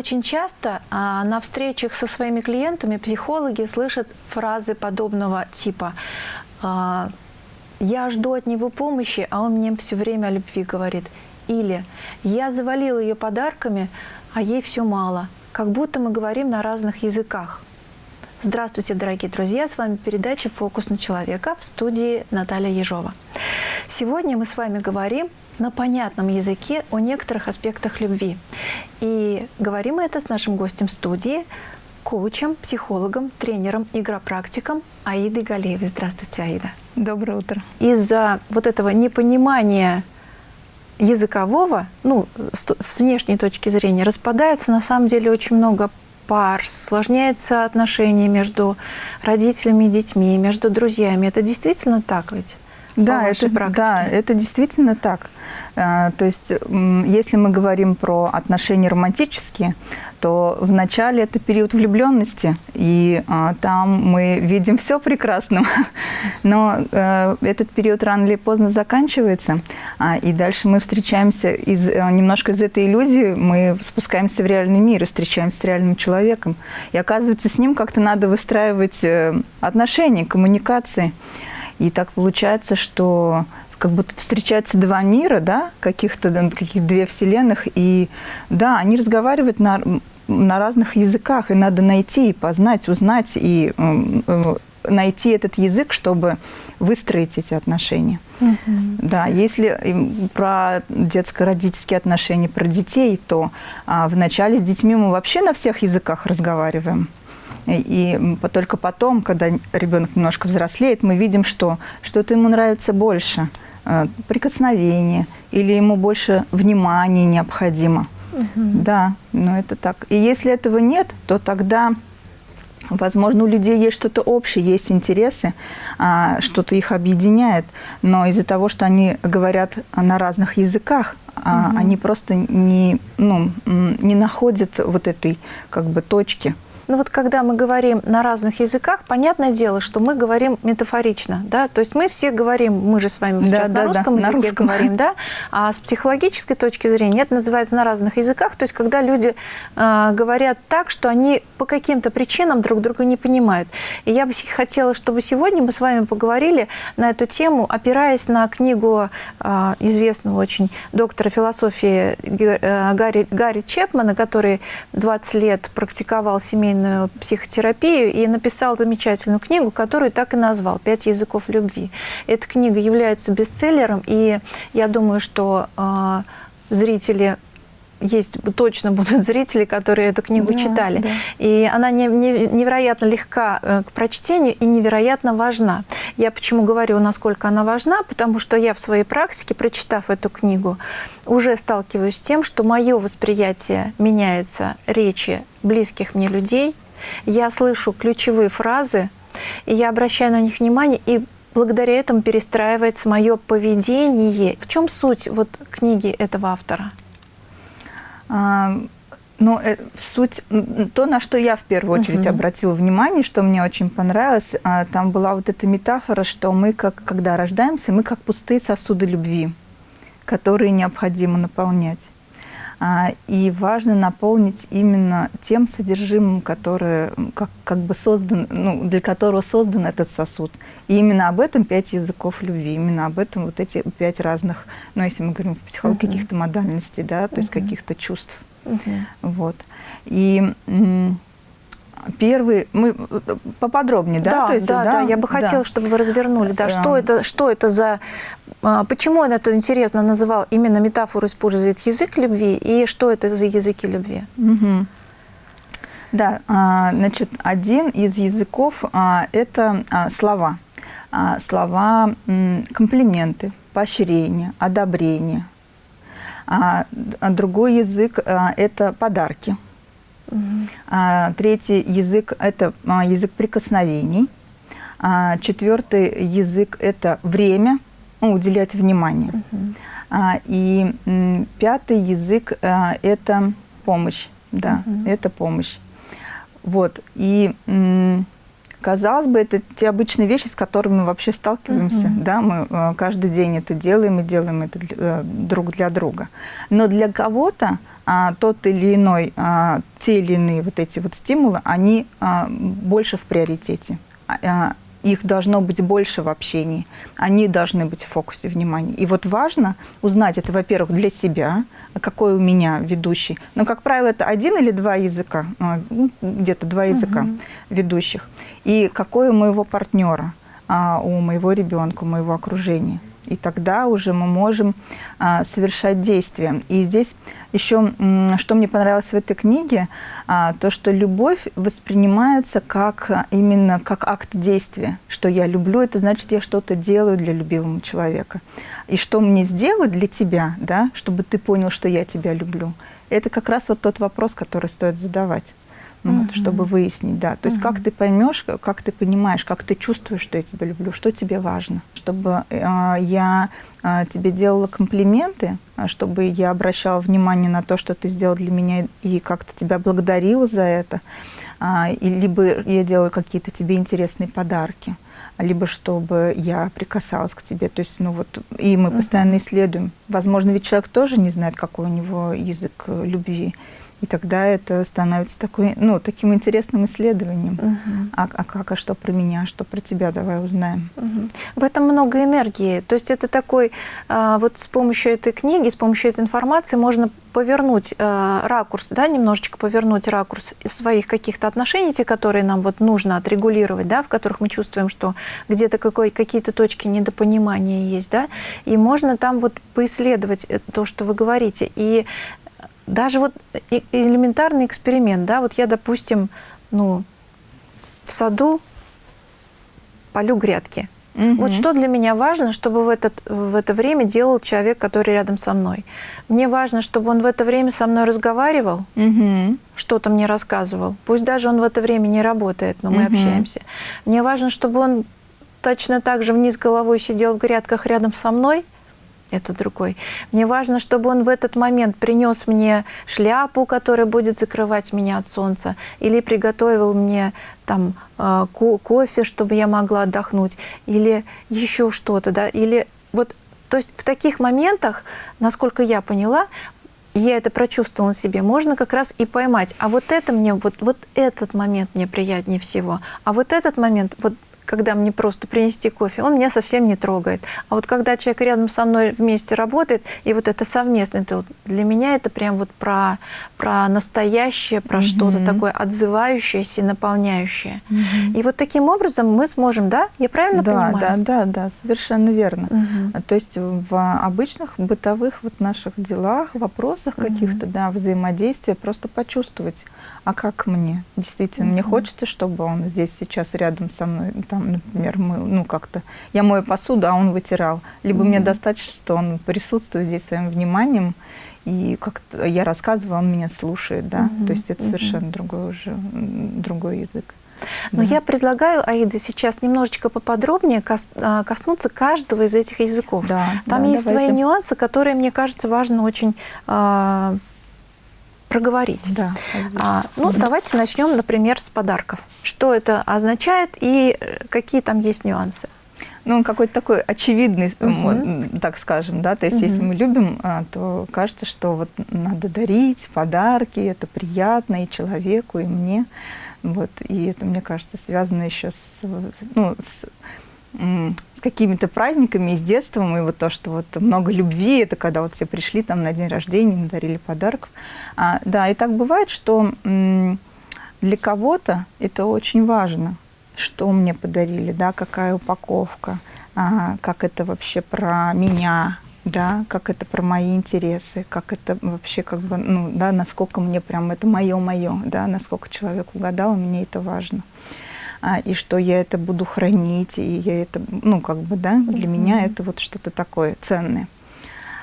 Очень часто а, на встречах со своими клиентами психологи слышат фразы подобного типа а, «Я жду от него помощи, а он мне все время о любви говорит». Или «Я завалил ее подарками, а ей все мало». Как будто мы говорим на разных языках. Здравствуйте, дорогие друзья! С вами передача «Фокус на человека» в студии Наталья Ежова. Сегодня мы с вами говорим на понятном языке о некоторых аспектах любви. И говорим мы это с нашим гостем студии, коучем, психологом, тренером, игропрактиком Аидой Галеевой. Здравствуйте, Аида. Доброе утро. Из-за вот этого непонимания языкового, ну, с внешней точки зрения, распадается на самом деле очень много пар, сложняются отношения между родителями и детьми, между друзьями. Это действительно так ведь? Да, это, да, это действительно так. А, то есть, если мы говорим про отношения романтические, то вначале это период влюбленности, и а, там мы видим все прекрасным. Но а, этот период рано или поздно заканчивается, а, и дальше мы встречаемся из, а, немножко из этой иллюзии, мы спускаемся в реальный мир и встречаемся с реальным человеком. И оказывается, с ним как-то надо выстраивать э, отношения, коммуникации. И так получается, что как будто встречаются два мира, да, каких-то каких две вселенных, и да, они разговаривают на, на разных языках, и надо найти, и познать, узнать, и э, найти этот язык, чтобы выстроить эти отношения. Угу. Да, если про детско-родительские отношения, про детей, то а, вначале с детьми мы вообще на всех языках разговариваем. И только потом, когда ребенок немножко взрослеет, мы видим, что что-то ему нравится больше, э, прикосновение, или ему больше внимания необходимо. Угу. Да, но это так. И если этого нет, то тогда, возможно, у людей есть что-то общее, есть интересы, а, что-то их объединяет, но из-за того, что они говорят на разных языках, угу. они просто не, ну, не находят вот этой как бы точки. Ну вот когда мы говорим на разных языках, понятное дело, что мы говорим метафорично, да, то есть мы все говорим, мы же с вами сейчас да, на русском да, языке на русском. говорим, да, а с психологической точки зрения это называется на разных языках, то есть когда люди э, говорят так, что они по каким-то причинам друг друга не понимают. И я бы хотела, чтобы сегодня мы с вами поговорили на эту тему, опираясь на книгу э, известного очень доктора философии э, Гарри, Гарри Чепмана, который 20 лет практиковал семейную семейную психотерапию и написал замечательную книгу, которую так и назвал «Пять языков любви». Эта книга является бестселлером, и я думаю, что э, зрители есть точно будут зрители, которые эту книгу да, читали. Да. И она не, не, невероятно легка э, к прочтению и невероятно важна. Я почему говорю, насколько она важна, потому что я в своей практике, прочитав эту книгу, уже сталкиваюсь с тем, что мое восприятие меняется речи близких мне людей. Я слышу ключевые фразы, и я обращаю на них внимание, и благодаря этому перестраивается мое поведение. В чем суть вот книги этого автора? Ну, э, суть, то, на что я в первую очередь -huh. обратила внимание, что мне очень понравилось, а, там была вот эта метафора, что мы, как, когда рождаемся, мы как пустые сосуды любви, которые необходимо наполнять. А, и важно наполнить именно тем содержимым, которое, как, как бы создан, ну, для которого создан этот сосуд. И именно об этом пять языков любви, именно об этом вот эти пять разных, ну, если мы говорим в психологии, uh -huh. каких-то модальностей, да, то uh -huh. есть каких-то чувств. Угу. Вот. И первый, мы поподробнее, да? Да, То есть, да, да, да, я бы хотела, да. чтобы вы развернули, да, что это, что это за, а, почему он это интересно называл, именно метафору использует язык любви, и что это за языки любви? Угу. Да, а, значит, один из языков а, – это слова. Слова, комплименты, поощрение, одобрение, другой язык это подарки. Угу. Третий язык – это а, язык прикосновений. А, четвертый язык – это время, ну, уделять внимание. Угу. И пятый язык это помощь. Да, угу. это помощь. Вот. И Казалось бы, это те обычные вещи, с которыми мы вообще сталкиваемся, угу. да, мы каждый день это делаем и делаем это э, друг для друга. Но для кого-то а, тот или иной, а, те или иные вот эти вот стимулы, они а, больше в приоритете. А, их должно быть больше в общении, они должны быть в фокусе внимания. И вот важно узнать это, во-первых, для себя, какой у меня ведущий. Но, как правило, это один или два языка, ну, где-то два языка угу. ведущих. И какой у моего партнера, у моего ребенка, у моего окружения и тогда уже мы можем а, совершать действия. И здесь еще, что мне понравилось в этой книге, а, то, что любовь воспринимается как именно как акт действия. Что я люблю, это значит, я что-то делаю для любимого человека. И что мне сделать для тебя, да, чтобы ты понял, что я тебя люблю, это как раз вот тот вопрос, который стоит задавать ну, вот, чтобы выяснить, да. То есть как ты поймешь, как ты понимаешь, как ты чувствуешь, что я тебя люблю, что тебе важно, чтобы э, я э, тебе делала комплименты, а чтобы я обращала внимание на то, что ты сделал для меня и как-то тебя благодарила за это, э, и либо я делала какие-то тебе интересные подарки либо чтобы я прикасалась к тебе. То есть, ну вот, и мы постоянно исследуем. Возможно, ведь человек тоже не знает, какой у него язык э, любви. И тогда это становится такой, ну, таким интересным исследованием. Угу. А, а как, а что про меня, что про тебя, давай узнаем. Угу. В этом много энергии. То есть это такой, а, вот с помощью этой книги, с помощью этой информации можно повернуть а, ракурс, да, немножечко повернуть ракурс своих каких-то отношений, те, которые нам вот нужно отрегулировать, да, в которых мы чувствуем, что где-то какие-то точки недопонимания есть, да, и можно там вот поисследовать э, то, что вы говорите. И даже вот элементарный эксперимент, да, вот я, допустим, ну, в саду полю грядки. Угу. Вот что для меня важно, чтобы в, этот, в это время делал человек, который рядом со мной. Мне важно, чтобы он в это время со мной разговаривал, угу. что-то мне рассказывал. Пусть даже он в это время не работает, но мы угу. общаемся. Мне важно, чтобы он точно так же вниз головой сидел в грядках рядом со мной, это другой. Мне важно, чтобы он в этот момент принес мне шляпу, которая будет закрывать меня от солнца, или приготовил мне там э, кофе, чтобы я могла отдохнуть, или еще что-то, да, или вот, то есть в таких моментах, насколько я поняла, я это прочувствовала на себе, можно как раз и поймать. А вот это мне, вот, вот этот момент мне приятнее всего. А вот этот момент, вот когда мне просто принести кофе, он меня совсем не трогает. А вот когда человек рядом со мной вместе работает, и вот это совместно, это вот, для меня это прям вот про, про настоящее, про угу. что-то такое отзывающееся и наполняющее. Угу. И вот таким образом мы сможем, да? Я правильно да, понимаю? Да, да, да, совершенно верно. Угу. То есть в обычных бытовых вот наших делах, вопросах угу. каких-то, да, взаимодействия просто почувствовать, а как мне? Действительно, угу. мне хочется, чтобы он здесь сейчас рядом со мной, там, например, мы, ну, как-то, я мою посуду, а он вытирал. Либо угу. мне достаточно, что он присутствует здесь своим вниманием, и как-то я рассказываю, он меня слушает, да. Угу. То есть это угу. совершенно другой уже, другой язык. Но да. я предлагаю, Аида, сейчас немножечко поподробнее а, коснуться каждого из этих языков. Да, Там да, есть давайте. свои нюансы, которые, мне кажется, важно очень а, проговорить. Да, а, ну, давайте начнем, например, с подарков. Что это означает и э, какие там есть нюансы? Ну, он какой-то такой очевидный, угу. так скажем, да, то есть угу. если мы любим, а, то кажется, что вот надо дарить подарки, это приятно и человеку, и мне, вот, и это, мне кажется, связано еще с, ну, с с какими-то праздниками, и с детством, и вот то, что вот много любви, это когда вот все пришли там на день рождения, надарили подарков. А, да, и так бывает, что для кого-то это очень важно, что мне подарили, да, какая упаковка, а, как это вообще про меня, да, как это про мои интересы, как это вообще как бы, ну, да, насколько мне прям это мое-мое, да, насколько человек угадал, мне это важно и что я это буду хранить, и я это, ну, как бы, да, для mm -hmm. меня это вот что-то такое ценное.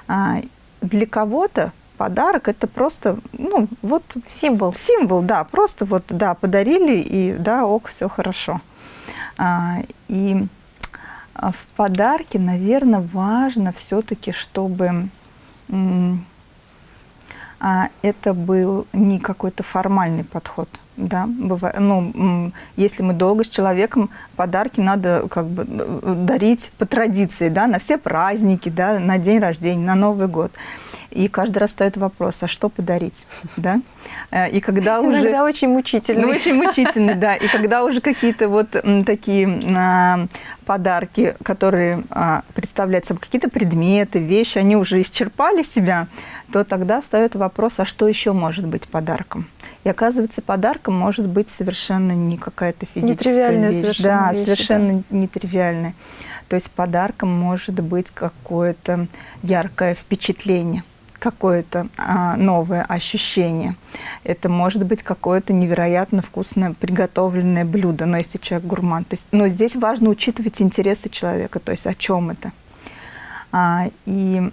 А, для кого-то подарок это просто, ну, вот... Символ. Символ, да, просто вот, да, подарили, и да, ок, все хорошо. А, и в подарке, наверное, важно все-таки, чтобы а, это был не какой-то формальный подход. Да, бывает, ну, если мы долго с человеком, подарки надо как бы дарить по традиции, да, на все праздники, да, на день рождения, на Новый год. И каждый раз стоит вопрос, а что подарить? Да? Э, и когда Иногда уже... очень мучительный. Ну, очень мучительный, да. И когда уже какие-то вот такие а, подарки, которые а, представляют собой какие-то предметы, вещи, они уже исчерпали себя, то тогда встает вопрос, а что еще может быть подарком? И оказывается, подарком может быть совершенно не какая-то физическая Нетривиальная вещь. совершенно Да, вещи, совершенно да. нетривиальная. То есть подарком может быть какое-то яркое впечатление какое-то а, новое ощущение. Это может быть какое-то невероятно вкусное приготовленное блюдо, но если человек гурман. То есть, но здесь важно учитывать интересы человека, то есть о чем это. А, и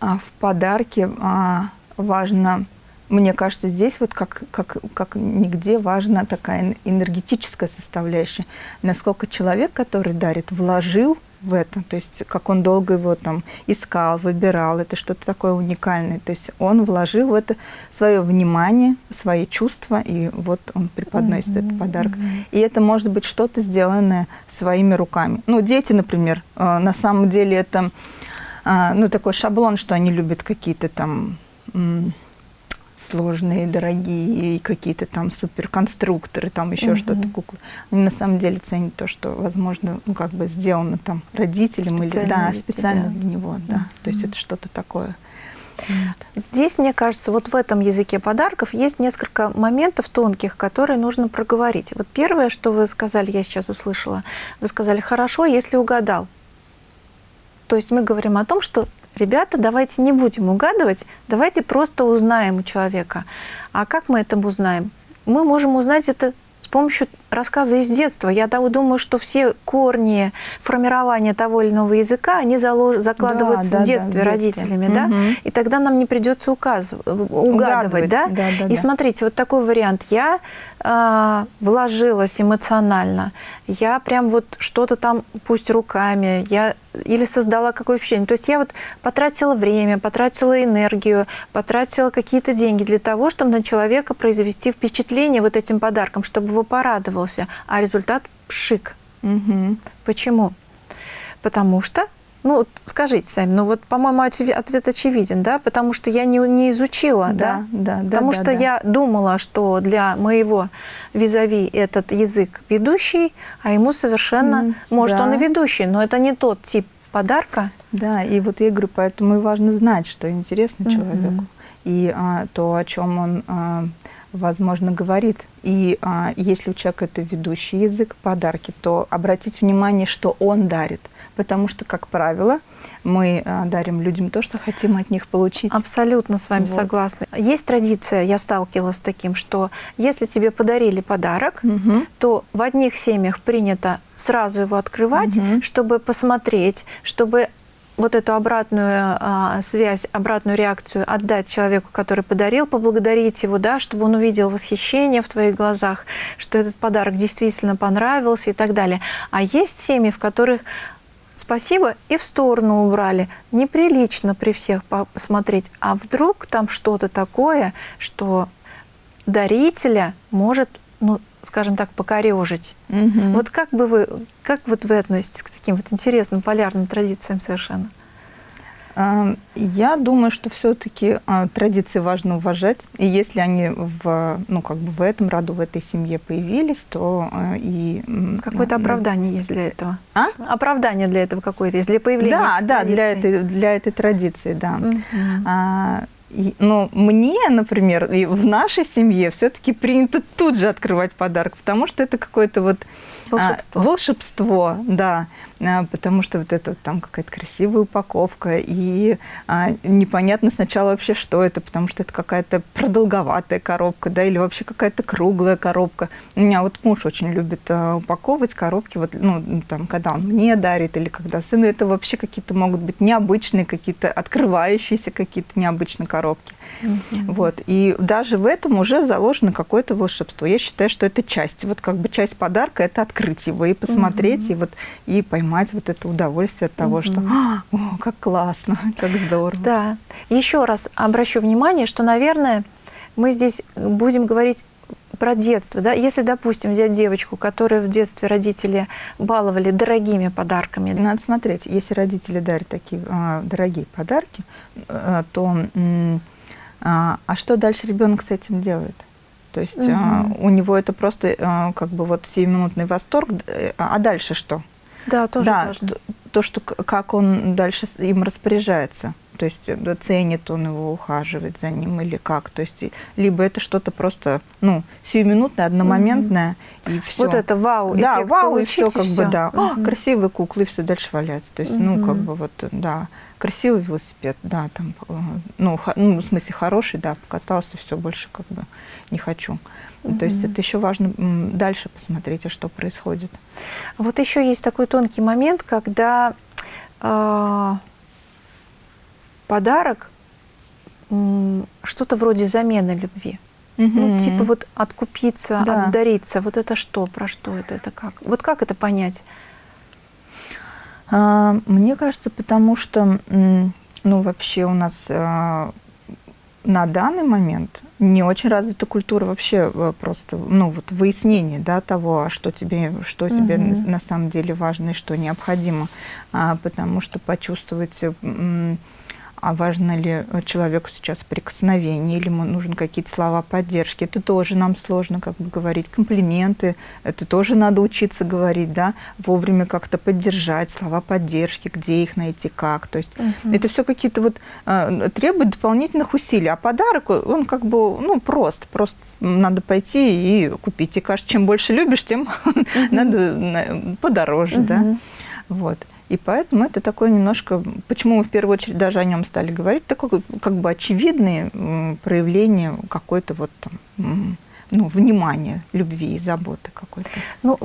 а в подарке а, важно, мне кажется, здесь вот как, как, как нигде важна такая энергетическая составляющая. Насколько человек, который дарит, вложил в это, то есть как он долго его там искал, выбирал, это что-то такое уникальное. То есть он вложил в это свое внимание, свои чувства, и вот он преподносит mm -hmm. этот подарок. Mm -hmm. И это может быть что-то сделанное своими руками. Ну, дети, например, э, на самом деле это а, ну, такой шаблон, что они любят какие-то там сложные, дорогие, какие-то там суперконструкторы, там еще угу. что-то, куклы. Они на самом деле ценят то, что, возможно, ну, как бы сделано там родителям специально или да, специально для него, да. Угу. То есть это что-то такое. Здесь, мне кажется, вот в этом языке подарков есть несколько моментов тонких, которые нужно проговорить. Вот первое, что вы сказали, я сейчас услышала, вы сказали, хорошо, если угадал. То есть мы говорим о том, что, ребята, давайте не будем угадывать, давайте просто узнаем у человека. А как мы это узнаем? Мы можем узнать это с помощью рассказы из детства. Я думаю, что все корни формирования того или иного языка, они залож... закладываются да, в детстве да, родителями, да? Угу. И тогда нам не придется указывать, угадывать, угадывать, да? Да, да? И да. смотрите, вот такой вариант. Я э, вложилась эмоционально, я прям вот что-то там, пусть руками, я или создала какое впечатление. То есть я вот потратила время, потратила энергию, потратила какие-то деньги для того, чтобы на человека произвести впечатление вот этим подарком, чтобы его порадовал порадовался, а результат пшик. Угу. Почему? Потому что ну, скажите сами, ну вот, по-моему, ответ очевиден, да, потому что я не, не изучила, да, да, да потому да, что да. я думала, что для моего визави этот язык ведущий, а ему совершенно, mm, может, да. он и ведущий, но это не тот тип подарка. Да, и вот я говорю, поэтому и важно знать, что интересно mm -hmm. человеку, и а, то, о чем он а, возможно, говорит. И а, если у человека это ведущий язык подарки, то обратить внимание, что он дарит. Потому что, как правило, мы а, дарим людям то, что хотим от них получить. Абсолютно с вами вот. согласна. Есть традиция, я сталкивалась с таким, что если тебе подарили подарок, угу. то в одних семьях принято сразу его открывать, угу. чтобы посмотреть, чтобы вот эту обратную а, связь, обратную реакцию отдать человеку, который подарил, поблагодарить его, да, чтобы он увидел восхищение в твоих глазах, что этот подарок действительно понравился и так далее. А есть семьи, в которых спасибо и в сторону убрали. Неприлично при всех посмотреть. А вдруг там что-то такое, что дарителя может ну, скажем так, покорежить. Угу. Вот как бы вы, как вот вы относитесь к таким вот интересным полярным традициям совершенно? Я думаю, что все-таки а, традиции важно уважать, и если они в, ну, как бы в этом роду, в этой семье появились, то а, и... Какое-то оправдание есть для этого? А? Оправдание для этого какое-то есть, для появления Да, да, для этой, для этой традиции, да. А, но мне, например, в нашей семье все-таки принято тут же открывать подарок, потому что это какое-то вот волшебство. А, волшебство, да. А, потому что вот это там какая-то красивая упаковка, и а, непонятно сначала вообще, что это, потому что это какая-то продолговатая коробка, да, или вообще какая-то круглая коробка. У меня вот муж очень любит а, упаковывать коробки, вот, ну, там, когда он мне дарит, или когда сыну, это вообще какие-то могут быть необычные, какие-то открывающиеся какие-то необычные коробки. Mm -hmm. Вот, и даже в этом уже заложено какое-то волшебство. Я считаю, что это часть, вот как бы часть подарка – это открыть его и посмотреть, угу. и вот и поймать вот это удовольствие от того, угу. что а, о, как классно, как здорово. Да. Еще раз обращу внимание, что, наверное, мы здесь будем говорить про детство, да, если, допустим, взять девочку, которую в детстве родители баловали дорогими подарками. Надо смотреть, если родители дарят такие а, дорогие подарки, а, то а, а что дальше ребенок с этим делает? То есть угу. у него это просто а, как бы вот сиюминутный восторг, э, а дальше что? Да, тоже да, важно. То, что как он дальше им распоряжается то есть э, ценит он его, ухаживает за ним или как. То есть либо это что-то просто, ну, сиюминутное, одномоментное, mm-hmm. и все. Вот это вау, Да, вау, и все, как бы, да. Mm-hmm. О, красивые куклы, все дальше валяется. То есть, mm-hmm. ну, как бы вот, да, красивый велосипед, да, там, э, ну, ну, в смысле хороший, да, покатался, все, больше как бы не хочу. Mm-hmm. То есть это еще важно дальше посмотреть, а что происходит. Вот еще есть такой тонкий момент, когда э, подарок что-то вроде замены любви. Угу. Ну, типа вот откупиться, да. отдариться. Вот это что? Про что это? Это как? Вот как это понять? А, мне кажется, потому что, ну, вообще у нас а, на данный момент не очень развита культура вообще э, просто, ну, вот выяснение, да, того, а что тебе, что угу. тебе на самом деле важно и что необходимо. Потому что почувствовать а важно ли человеку сейчас прикосновение, или ему нужны какие-то слова поддержки. Это тоже нам сложно как бы говорить. Комплименты, это тоже надо учиться говорить, да, вовремя как-то поддержать, слова поддержки, где их найти, как. То есть угу. это все какие-то вот э, требует дополнительных усилий. А подарок, он как бы, ну, прост, просто надо пойти и купить. И кажется, чем больше любишь, тем угу. надо подороже, угу. да. Вот. И поэтому это такое немножко, почему мы в первую очередь даже о нем стали говорить, такое как бы очевидное проявление какой-то вот там, ну, внимания, любви и заботы какой-то. Ну,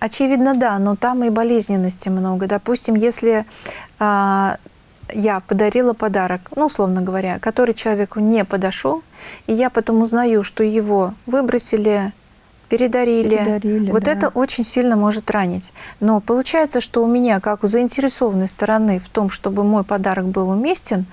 очевидно, да, но там и болезненности много. Допустим, если а, я подарила подарок, ну, условно говоря, который человеку не подошел, и я потом узнаю, что его выбросили передарили. передарили вот да. это очень сильно может ранить. Но получается, что у меня, как у заинтересованной стороны в том, чтобы мой подарок был уместен,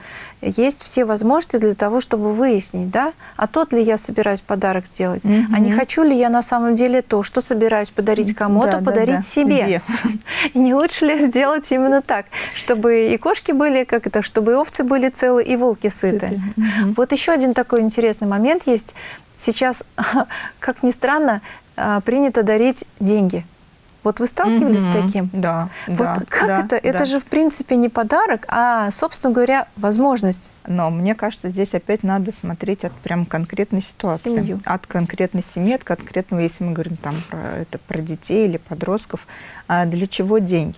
есть все возможности для того, чтобы выяснить, да, а тот ли я собираюсь подарок сделать, угу. а не хочу ли я на самом деле то, что собираюсь подарить кому-то, да, подарить да, да. себе. И не лучше ли сделать именно так, чтобы и кошки были, как это, чтобы и овцы были целы, и волки сыты. Угу. Вот еще один такой интересный момент есть. Сейчас, как ни странно, а, принято дарить деньги. Вот вы сталкивались mm-hmm. с таким? Да. Вот да, как да, это? Да. Это же, в принципе, не подарок, а, собственно говоря, возможность. Но мне кажется, здесь опять надо смотреть от прям конкретной ситуации. Семью. От конкретной семьи, от конкретного, если мы говорим там про, это, про детей или подростков, а для чего деньги?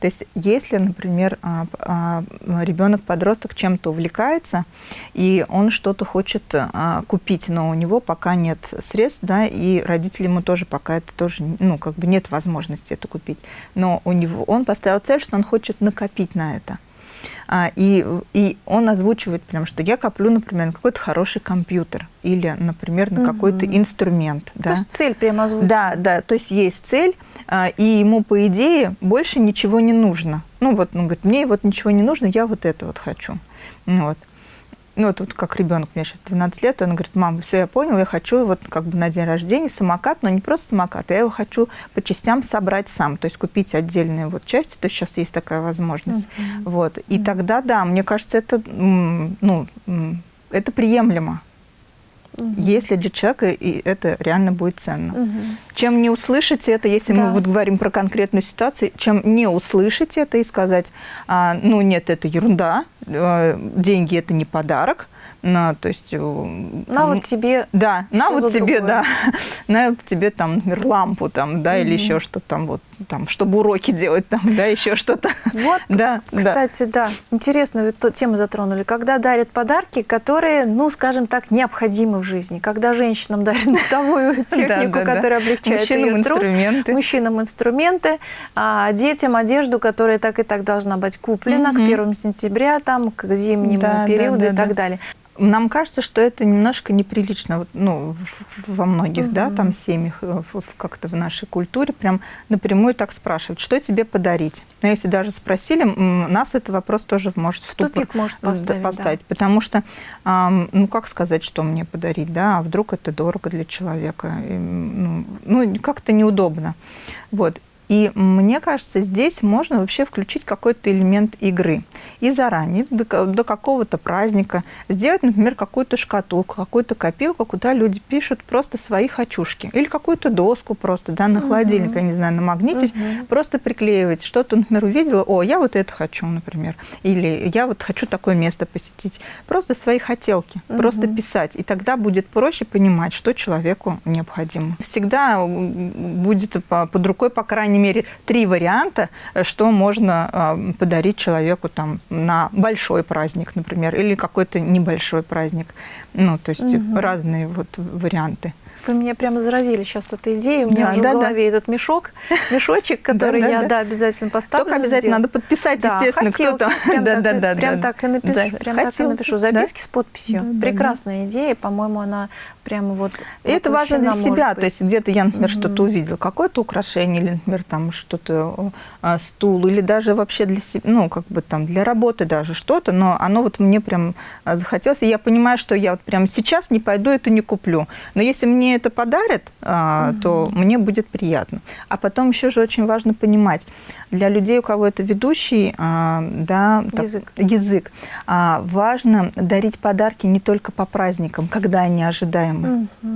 То есть если, например, а, а, ребенок-подросток чем-то увлекается, и он что-то хочет а, купить, но у него пока нет средств, да, и родители ему тоже пока это тоже, ну, как бы нет возможности это купить, но у него, он поставил цель, что он хочет накопить на это. А, и, и он озвучивает прям, что я коплю, например, на какой-то хороший компьютер или, например, на угу. какой-то инструмент. То да. есть цель прямо озвучивает. Да, да, то есть есть цель, а, и ему, по идее, больше ничего не нужно. Ну вот, он говорит, мне вот ничего не нужно, я вот это вот хочу. Вот ну, вот, вот как ребенок, мне сейчас 12 лет, он говорит, мам, все, я понял, я хочу вот как бы на день рождения самокат, но не просто самокат, я его хочу по частям собрать сам, то есть купить отдельные вот части, то есть сейчас есть такая возможность. Uh-huh. Вот. И uh-huh. тогда, да, мне кажется, это, ну, это приемлемо. Угу. Если для человека и это реально будет ценно. Угу. Чем не услышать это, если да. мы вот говорим про конкретную ситуацию, чем не услышать это и сказать, а, ну нет, это ерунда, а, деньги это не подарок, на, то есть... Э, на вот тебе... Да, на вот тебе, другое. да, на вот тебе там, например, лампу там, да, mm или еще что-то там вот, там, чтобы уроки делать там, да, еще что-то. Вот, да, кстати, да, да интересную тему затронули. Когда дарят подарки, которые, ну, скажем так, необходимы в жизни. Когда женщинам дарят бытовую технику, которая облегчает ее труд. Мужчинам инструменты. А детям одежду, которая так и так должна быть куплена к первому сентября, там, к зимнему периоду и так далее нам кажется, что это немножко неприлично вот, ну, во многих угу. да, там семьях, э, как-то в нашей культуре, прям напрямую так спрашивают, что тебе подарить. Но если даже спросили, нас этот вопрос тоже может в, в тупик может поставить. поставить да. Потому что, ну как сказать, что мне подарить, да, а вдруг это дорого для человека, ну, ну как-то неудобно. Вот. И мне кажется, здесь можно вообще включить какой-то элемент игры. И заранее, до, до какого-то праздника, сделать, например, какую-то шкатулку, какую-то копилку, куда люди пишут просто свои хочушки. Или какую-то доску просто, да, на холодильник, угу. я не знаю, на магните, угу. просто приклеивать. Что-то, например, увидела, о, я вот это хочу, например. Или я вот хочу такое место посетить. Просто свои хотелки, угу. просто писать. И тогда будет проще понимать, что человеку необходимо. Всегда будет под рукой, по крайней крайней мере, три варианта, э, что можно э, подарить человеку там, на большой праздник, например, или какой-то небольшой праздник. Ну, то есть угу. разные вот варианты. Вы меня прямо заразили сейчас этой идеей. У меня да, уже да, в голове да. этот мешок, мешочек, который я да, обязательно поставлю. Только обязательно надо подписать, естественно, кто-то. Прям так и напишу. Прям так и напишу. Записки с подписью. Прекрасная идея. По-моему, она прямо вот И это важно для себя. То есть где-то я, например, что-то увидел, какое-то украшение, или, например, там что-то, а, стул, или даже вообще для себя, ну, как бы там для работы даже что-то, но оно вот мне прям а, захотелось. И я понимаю, что я вот прямо сейчас не пойду, это не куплю. Но если мне это подарят, угу. то мне будет приятно. А потом еще же очень важно понимать, для людей, у кого это ведущий а, да, язык, так, язык важно дарить подарки не только по праздникам, когда они ожидаемы. Угу.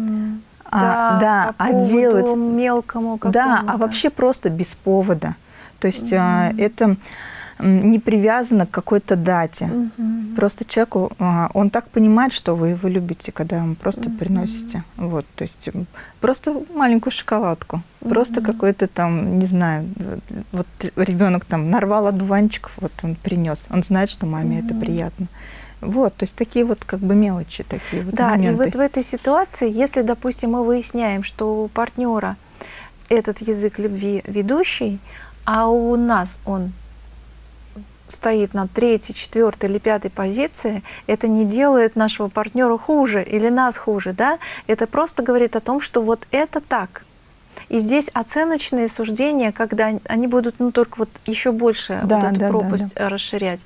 А, да, да по а делать мелкому Да, а вообще просто без повода. То есть угу. это не привязано к какой-то дате. Угу. Просто человеку, а, он так понимает, что вы его любите, когда ему просто угу. приносите. Вот, то есть просто маленькую шоколадку, угу. просто какой-то там, не знаю, вот ребенок там нарвал одуванчиков, вот он принес, он знает, что маме угу. это приятно. Вот, то есть такие вот как бы мелочи, такие вот Да, моменты. и вот в этой ситуации, если, допустим, мы выясняем, что у партнера этот язык любви ведущий, а у нас он стоит на третьей, четвертой или пятой позиции, это не делает нашего партнера хуже или нас хуже, да? Это просто говорит о том, что вот это так. И здесь оценочные суждения, когда они будут ну, только вот еще больше да, вот эту да, пропасть да, да. расширять.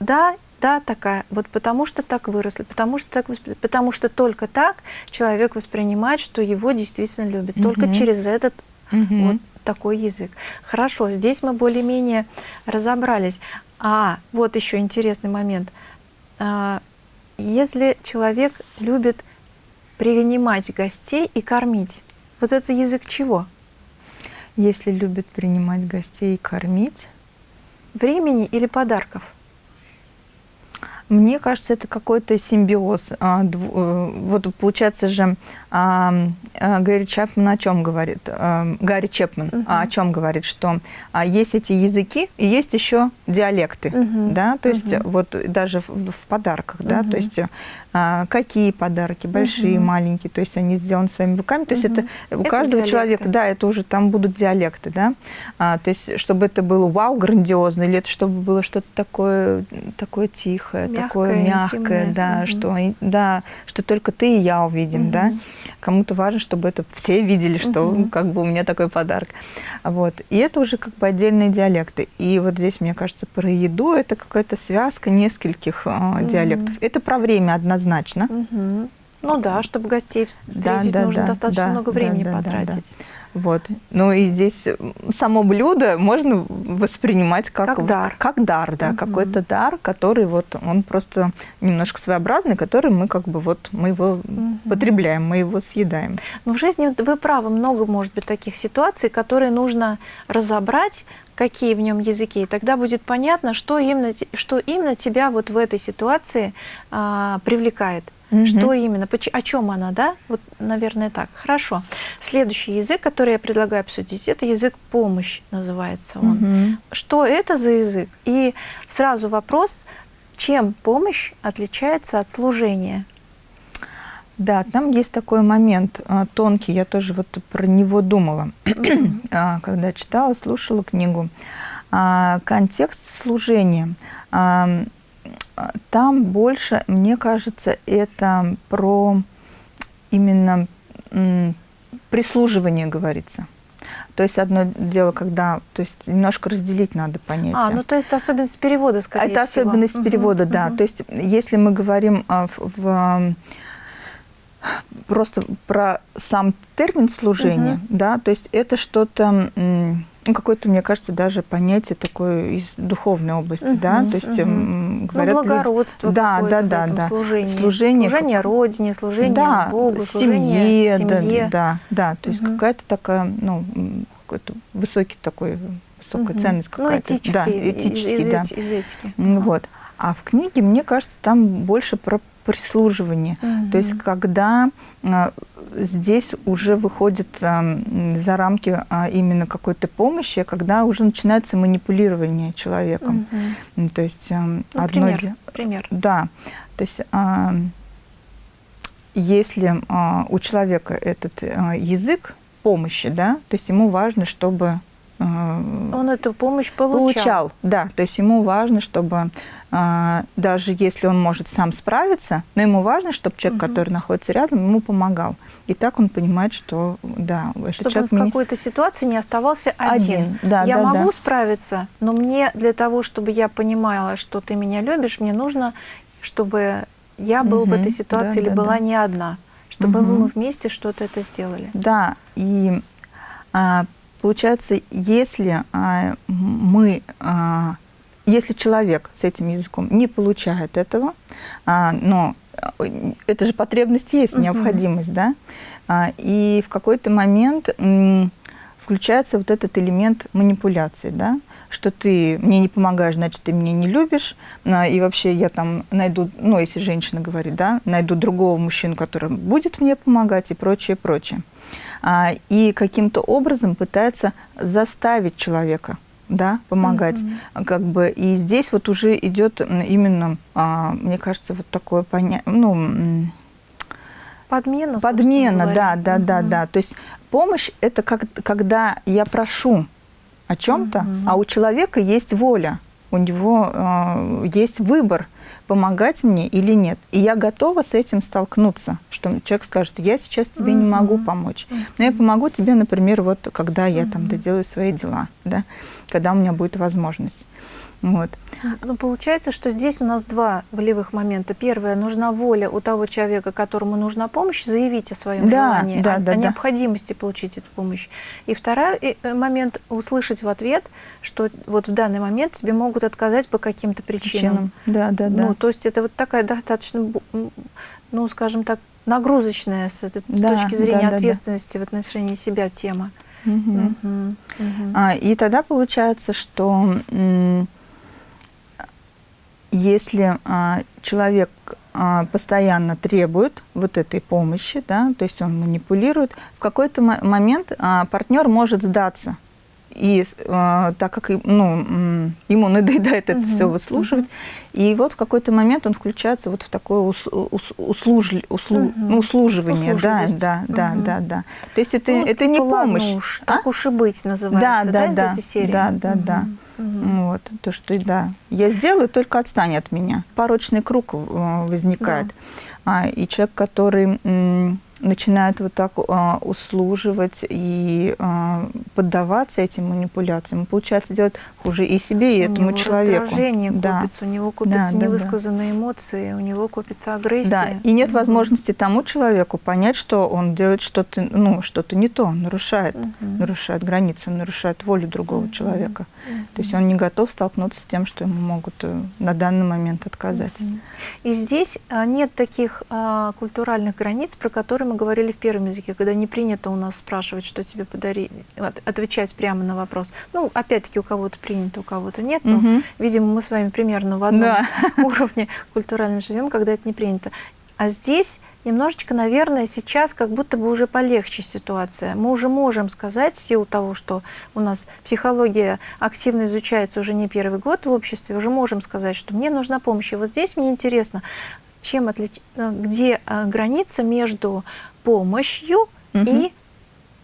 Да, да, такая, вот потому что так выросли, потому что, так, потому что только так человек воспринимает, что его действительно любят, угу. только через этот угу. вот такой язык. Хорошо, здесь мы более-менее разобрались. А, вот еще интересный момент. А, если человек любит принимать гостей и кормить, вот это язык чего? Если любит принимать гостей и кормить? Времени или подарков? Мне кажется, это какой-то симбиоз. А, э, вот получается же, а, а, Гарри Чапман о чем говорит? Гарри Чепман угу. о чем говорит, что есть эти языки и есть еще диалекты, угу. да, то есть угу. вот даже в, в подарках, угу. да, то есть какие подарки, большие, угу. маленькие, то есть они сделаны своими руками, то есть угу. это у это каждого диалекты. человека, да, это уже там будут диалекты, да, то есть чтобы это было вау, грандиозно, или это чтобы было что-то такое, такое тихое, такое мягкое, да, угу. что, да, что только ты и я увидим, угу. да. Кому-то важно, чтобы это все видели, что угу. как бы у меня такой подарок. Вот. И это уже как бы отдельные диалекты. И вот здесь, мне кажется, про еду это какая-то связка нескольких угу. диалектов. Это про время однозначно. Угу. Ну да, чтобы гостей встретить, да, да, нужно да, достаточно да, много времени да, да, потратить. Да, да. Вот. Ну и здесь само блюдо можно воспринимать как, как дар. Как дар, да, угу. какой-то дар, который вот он просто немножко своеобразный, который мы как бы вот мы его угу. потребляем, мы его съедаем. Но в жизни вы правы, много может быть таких ситуаций, которые нужно разобрать, какие в нем языки, и тогда будет понятно, что именно, что именно тебя вот в этой ситуации а, привлекает. Угу. Что именно, о чем она, да? Вот, наверное, так. Хорошо. Следующий язык, который я предлагаю обсудить, это язык помощь, называется он. Угу. Что это за язык? И сразу вопрос, чем помощь отличается от служения? Да, там есть такой момент а, тонкий, я тоже вот про него думала, а, когда читала, слушала книгу. А, контекст служения там больше, мне кажется, это про именно прислуживание говорится. То есть одно дело, когда, то есть немножко разделить надо понятие. А, ну то есть особенность перевода, скорее это всего. Это особенность перевода, угу, да. То есть если мы говорим а, в, в просто про сам термин служения, угу. да, то есть это что-то ну, какое-то, мне кажется, даже понятие такое из духовной области, угу, да, то есть угу. Говорят... Ну, благородство да, да, да, да. служение. служение. Служение Родине, служение да, Богу, служение семье. семье. Да, да, то есть угу. какая-то такая, ну, какой-то высокий такой, высокая угу. ценность ну, какая-то. Ну, этический, да, этический, из, да. из этики. Вот. А в книге, мне кажется, там больше про прислуживание. Угу. То есть когда а, здесь уже выходит а, за рамки а, именно какой-то помощи, когда уже начинается манипулирование человеком. Угу. То есть ну, одно... Пример, пример. Да. То есть если у человека этот язык помощи, да, то есть ему важно, чтобы он эту помощь получал. Получал, да. То есть ему важно, чтобы а, даже если он может сам справиться, но ему важно, чтобы человек, угу. который находится рядом, ему помогал. И так он понимает, что да, этот чтобы человек он в какой-то ситуации не оставался один. один. Да, я да, могу да. справиться, но мне для того, чтобы я понимала, что ты меня любишь, мне нужно, чтобы я был угу. в этой ситуации да, или да, была да. не одна, чтобы угу. мы вместе что-то это сделали. Да, и а, получается, если а, мы а, если человек с этим языком не получает этого, а, но э, это же потребность есть, угу. необходимость, да, а, и в какой-то момент включается вот этот элемент манипуляции, да, что ты мне не помогаешь, значит, ты меня не любишь, а, и вообще я там найду, ну, если женщина говорит, да, найду другого мужчину, который будет мне помогать и прочее, прочее. И каким-то образом пытается заставить человека да, помогать. Mm-hmm. Как бы, и здесь вот уже идет именно, а, мне кажется, вот такое понятие, ну, Подмена, Подмена, да, да, угу. да, да. То есть помощь – это как, когда я прошу о чем-то, угу. а у человека есть воля, у него э, есть выбор – помогать мне или нет. И я готова с этим столкнуться, что человек скажет, я сейчас тебе mm -hmm. не могу помочь, но я помогу тебе, например, вот когда я mm -hmm. там доделаю свои дела, да, когда у меня будет возможность. Вот. Ну, получается, что здесь у нас два волевых момента. Первое, нужна воля у того человека, которому нужна помощь, заявить о своем да, желании, да, о, да, о необходимости да. получить эту помощь. И второй э, момент, услышать в ответ, что вот в данный момент тебе могут отказать по каким-то причинам. причинам. Да, да, да. Ну, то есть это вот такая достаточно, ну, скажем так, нагрузочная с, этой, да, с точки зрения да, да, ответственности да. в отношении себя тема. Угу. Угу. Угу. А, и тогда получается, что если а, человек а, постоянно требует вот этой помощи, да, то есть он манипулирует, в какой-то момент а, партнер может сдаться. И а, так как ну, ему надоедает это угу, все выслушивать, угу. и вот в какой-то момент он включается вот в такое ус, ус, услуж, услу, угу. ну, услуживание. Да, да, угу. да, да, да. То есть это, ну, это типа, не помощь. Ладно уж, а? Так уж и быть называется, да, да, да, да, из этой серии? Да, да, угу. да. Угу. Вот, то, что да, я сделаю, только отстань от меня. Порочный круг э, возникает. Да. А, и человек, который начинают вот так а, услуживать и а, поддаваться этим манипуляциям, получается делать хуже и себе, и у этому него человеку. раздражение да. копится, у него копятся да, невысказанные да. эмоции, у него копится агрессия. Да, и нет возможности тому человеку понять, что он делает что-то ну, что не то, он нарушает, нарушает границы, он нарушает волю другого человека. То есть он не готов столкнуться с тем, что ему могут э, на данный момент отказать. И здесь а, нет таких а, культуральных границ, про которые мы говорили в первом языке, когда не принято у нас спрашивать, что тебе подарить, отвечать прямо на вопрос. Ну, опять-таки, у кого-то принято, у кого-то нет, но, угу. видимо, мы с вами примерно в одном да. уровне культурально живем, когда это не принято. А здесь немножечко, наверное, сейчас как будто бы уже полегче ситуация. Мы уже можем сказать, в силу того, что у нас психология активно изучается уже не первый год в обществе, уже можем сказать, что мне нужна помощь. И вот здесь мне интересно, чем отлич... Э, где э, граница между помощью угу. и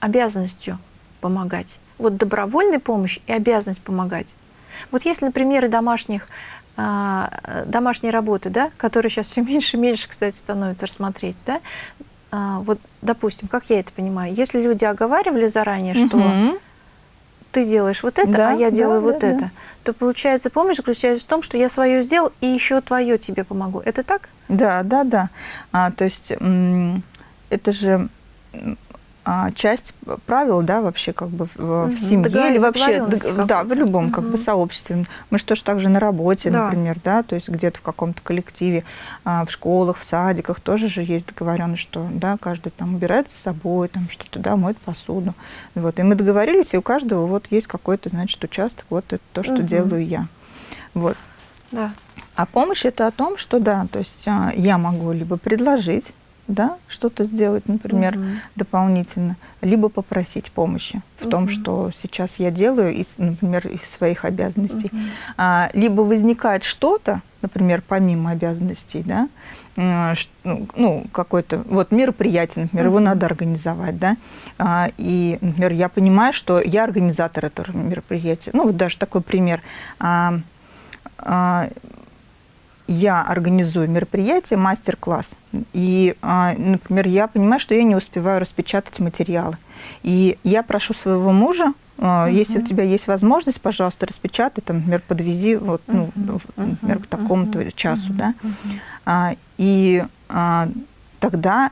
обязанностью помогать. Вот добровольная помощь и обязанность помогать. Вот если на примере домашних а, домашней работы, да, которая сейчас все меньше и меньше, кстати, становится рассмотреть, да, вот, допустим, как я это понимаю, если люди оговаривали заранее, что угу. Ты делаешь вот это, да, а я делаю да, вот да, это, да. то получается помощь заключается в том, что я свое сделал и еще твое тебе помогу. Это так? Да, да, да. А, то есть это же а, часть правил, да, вообще как бы в, угу. в семье или вообще, да, в любом как угу. бы сообществе. Мы же тоже так же на работе, да. например, да, то есть где-то в каком-то коллективе, а, в школах, в садиках тоже же есть договоренность, что, да, каждый там убирает за собой, там что-то, да, моет посуду. Вот, и мы договорились, и у каждого вот есть какой-то, значит, участок, вот это то, что угу. делаю я. Вот. Да. А помощь это о том, что, да, то есть а, я могу либо предложить, да, что-то сделать, например, угу. дополнительно, либо попросить помощи в угу. том, что сейчас я делаю, из, например, из своих обязанностей. Угу. А, либо возникает что-то, например, помимо обязанностей, да, ну, ну, какое-то вот мероприятие, например, угу. его надо организовать, да, а, и, например, я понимаю, что я организатор этого мероприятия. Ну, вот даже такой пример. А, а, я организую мероприятие, мастер-класс, и, а, например, я понимаю, что я не успеваю распечатать материалы. И я прошу своего мужа, Uh Если у тебя есть возможность, пожалуйста, распечатай, там, например, подвези, вот, ну, например, к такому-то часу, да. А, и а, тогда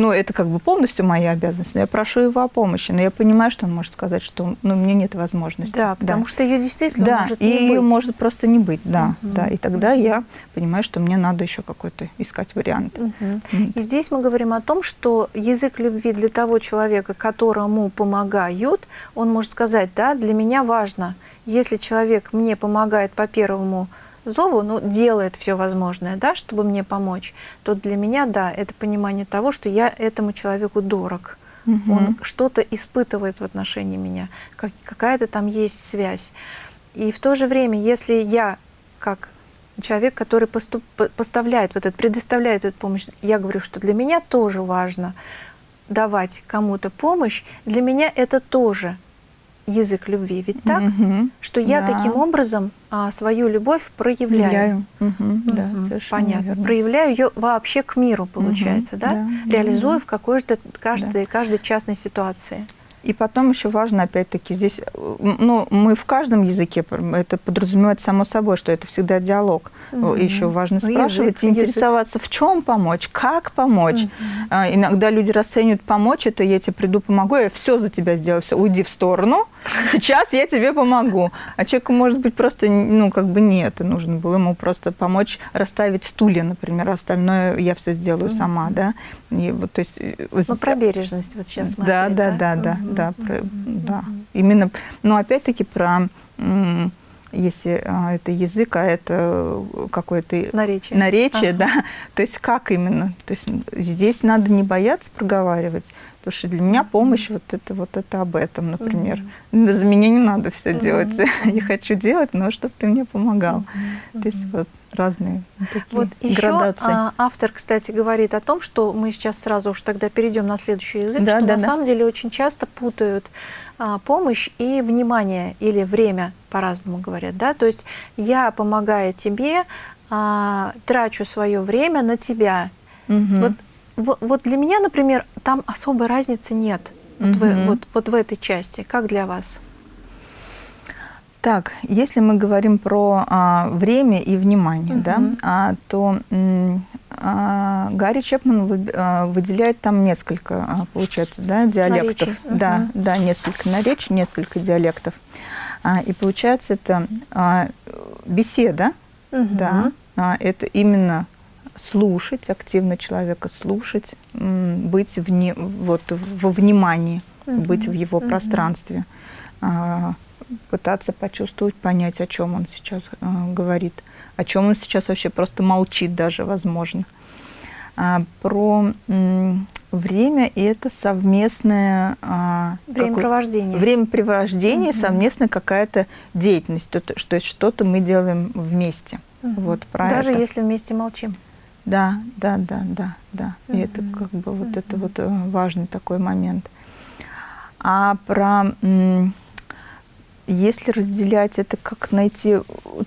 ну, это как бы полностью моя обязанность, но я прошу его о помощи, но я понимаю, что он может сказать, что ну, у меня нет возможности. Да, потому да. что ее действительно да, может не и быть. ее может просто не быть, да, угу. да, и тогда я понимаю, что мне надо еще какой-то искать вариант. Угу. И здесь мы говорим о том, что язык любви для того человека, которому помогают, он может сказать, да, для меня важно, если человек мне помогает по первому зову, ну, делает все возможное, да, чтобы мне помочь, то для меня, да, это понимание того, что я этому человеку дорог. Угу. Он что-то испытывает в отношении меня, как, какая-то там есть связь. И в то же время, если я, как человек, который поступ, поставляет вот это, предоставляет эту помощь, я говорю, что для меня тоже важно давать кому-то помощь, для меня это тоже язык любви. Ведь так, угу. что я да. таким образом а, свою любовь проявляю. Угу. Угу. Да, Понятно. Верно. Проявляю ее вообще к миру, получается, угу. да? да? Реализую да. в какой-то каждой, да. каждой частной ситуации. И потом еще важно, опять-таки, здесь, ну, мы в каждом языке, это подразумевает само собой, что это всегда диалог. Угу. Еще важно ну, спрашивать, язык, интересоваться, язык. в чем помочь, как помочь. Угу. А, иногда люди расценивают помочь, это я тебе приду, помогу, я все за тебя сделаю, все, уйди в сторону, сейчас я тебе помогу. А человеку, может быть, просто, ну, как бы нет, нужно было ему просто помочь расставить стулья, например, остальное я все сделаю угу. сама, да. И вот, то есть... Э, ну, про бережность вот сейчас мы Да, да, да, да, да да, про, да. Именно, но опять-таки про если а, это язык, а это какое-то наречие, наречие ага. да, то есть как именно, то есть здесь надо не бояться проговаривать, потому что для меня помощь вот это вот это об этом, например, mm-hmm. за меня не надо все mm-hmm. делать, я хочу делать, но чтобы ты мне помогал, mm-hmm. то есть вот разные такие вот градации. Еще автор, кстати, говорит о том, что мы сейчас сразу уж тогда перейдем на следующий язык, да, что да, на да. самом деле очень часто путают а, помощь и внимание или время, по-разному говорят, да, то есть я, помогая тебе, а, трачу свое время на тебя. Угу. Вот, вот, вот для меня, например, там особой разницы нет, вот, угу. в, вот, вот в этой части. Как для вас? Так, если мы говорим про а, время и внимание, угу. да, а, то а, Гарри Чепман вы, а, выделяет там несколько, а, получается, да, диалектов. Наречий. Да, угу. да, несколько наречий, несколько диалектов. А, и получается это а, беседа, угу. да, а, это именно слушать, активно человека слушать, быть вне, вот, во внимании, угу. быть в его угу. пространстве. А, пытаться почувствовать, понять, о чем он сейчас э, говорит, о чем он сейчас вообще просто молчит даже, возможно. А, про время и это совместное а, времяпровождение, времяпровождение, угу. совместная какая-то деятельность, то, что что-то мы делаем вместе. Угу. Вот про даже это. если вместе молчим. Да, да, да, да, да. Угу. И это как бы вот угу. это вот э, важный такой момент. А про если разделять это, как найти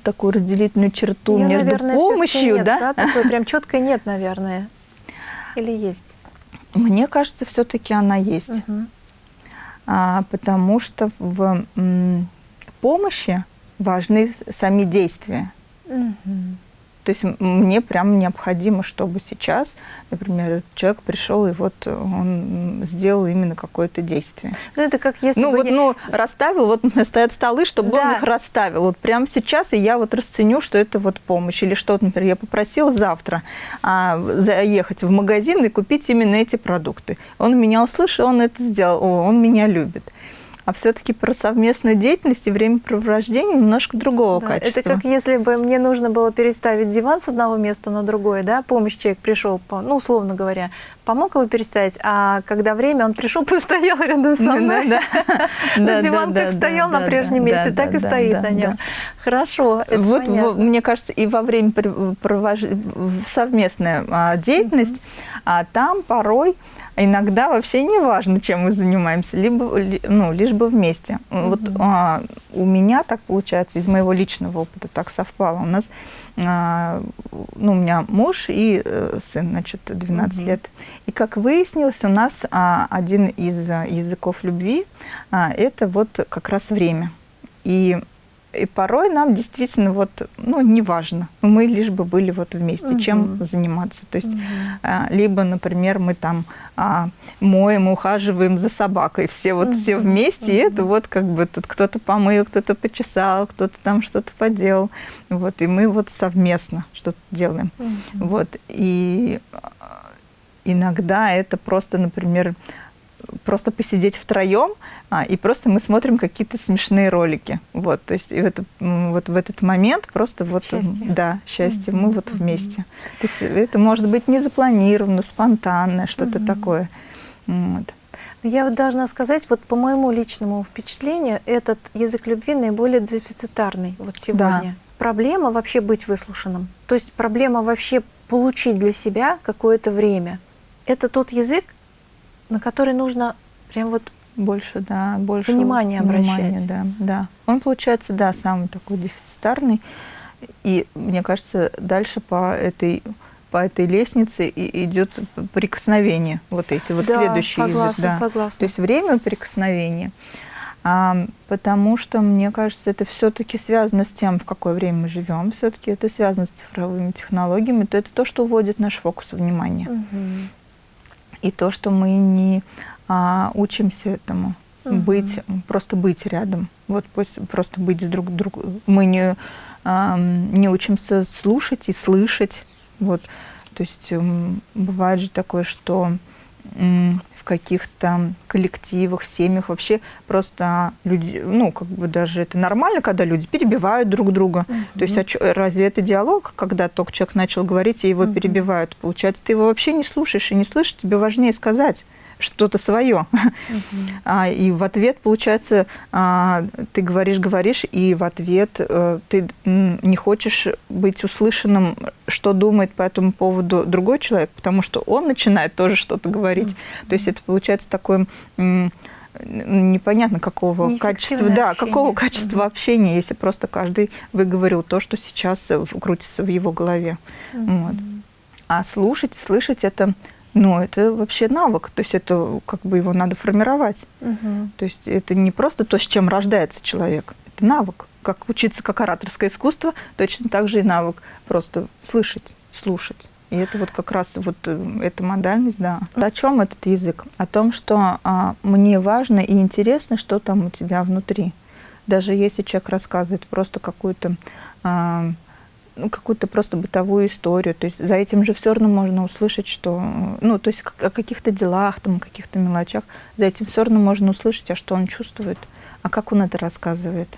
такую разделительную черту Ее, между наверное, помощью, нет, да? да? Такой прям четкой нет, наверное. Или есть? Мне кажется, все-таки она есть. Угу. А, потому что в помощи важны сами действия. Угу. То есть мне прям необходимо, чтобы сейчас, например, человек пришел и вот он сделал именно какое-то действие. Ну это как если ну, бы вот, я... ну расставил, вот стоят столы, чтобы да. он их расставил. Вот прямо сейчас и я вот расценю, что это вот помощь или что, например, я попросила завтра а, заехать в магазин и купить именно эти продукты. Он меня услышал, он это сделал, О, он меня любит а все-таки про совместную деятельность и времяпровождение немножко другого да, качества. Это как если бы мне нужно было переставить диван с одного места на другое, да, помощь человек пришел, ну, условно говоря, помог его переставить, а когда время, он пришел, постоял рядом со мной. Да, Диван как стоял на прежнем месте, так и стоит на нем. Хорошо, Вот, мне кажется, и во время совместная а, деятельность, а там порой иногда вообще не важно, чем мы занимаемся, либо, ну, лишь бы вместе. Mm -hmm. Вот а, у меня так получается, из моего личного опыта так совпало. У нас, а, ну, у меня муж и э, сын, значит, 12 mm -hmm. лет. И как выяснилось, у нас а, один из языков любви а, это вот как раз время. И и порой нам действительно вот, ну, неважно, мы лишь бы были вот вместе, угу. чем заниматься. То есть, угу. а, либо, например, мы там а, моем, ухаживаем за собакой, все вот угу. все вместе, угу. и это вот как бы тут кто-то помыл, кто-то почесал, кто-то там что-то поделал. Вот, и мы вот совместно что-то делаем. Угу. Вот, и а, иногда это просто, например, просто посидеть втроем, а, и просто мы смотрим какие-то смешные ролики. Вот, то есть и в, это, вот в этот момент просто вот... Счастье. Да, счастье, mm -hmm. мы вот вместе. То есть это может быть не запланировано, спонтанное, что-то mm -hmm. такое. Вот. Я вот должна сказать, вот по моему личному впечатлению, этот язык любви наиболее дефицитарный вот сегодня. Да. Проблема вообще быть выслушанным. То есть проблема вообще получить для себя какое-то время. Это тот язык, на который нужно прям вот больше, да, больше внимания обращать. Внимания, да, да. Он получается, да, самый такой дефицитарный. И мне кажется, дальше по этой по этой лестнице и идет прикосновение. Вот если вот да, следующий согласна, да. согласна. То есть время прикосновения. А, потому что, мне кажется, это все-таки связано с тем, в какое время мы живем, все-таки это связано с цифровыми технологиями, то это то, что уводит наш фокус внимания. Угу и то, что мы не а, учимся этому, угу. быть, просто быть рядом. Вот пусть просто быть друг друг. Мы не, а, не учимся слушать и слышать. Вот. То есть бывает же такое, что в каких-то коллективах, семьях вообще просто люди, ну, как бы даже это нормально, когда люди перебивают друг друга. Uh -huh. То есть а чё, разве это диалог, когда только человек начал говорить, и его Uh -huh. перебивают? Получается, ты его вообще не слушаешь и не слышишь, тебе важнее сказать что-то свое. А, и в ответ, получается, а, ты говоришь, говоришь, и в ответ а, ты не хочешь быть услышанным, что думает по этому поводу другой человек, потому что он начинает тоже что-то говорить. То есть это получается такое непонятно какого качества, да, общение. какого качества угу. общения, если просто каждый выговорил то, что сейчас крутится в его голове. Угу. Вот. А слушать, слышать это но это вообще навык, то есть это как бы его надо формировать. Угу. То есть это не просто то, с чем рождается человек, это навык. Как учиться как ораторское искусство, точно так же и навык просто слышать, слушать. И это вот как раз вот э, эта модальность, да. О чем этот язык? О том, что а, мне важно и интересно, что там у тебя внутри. Даже если человек рассказывает просто какую-то а, ну, какую-то просто бытовую историю. То есть за этим же все равно можно услышать, что, ну, то есть о каких-то делах, там, о каких-то мелочах, за этим все равно можно услышать, а что он чувствует, а как он это рассказывает.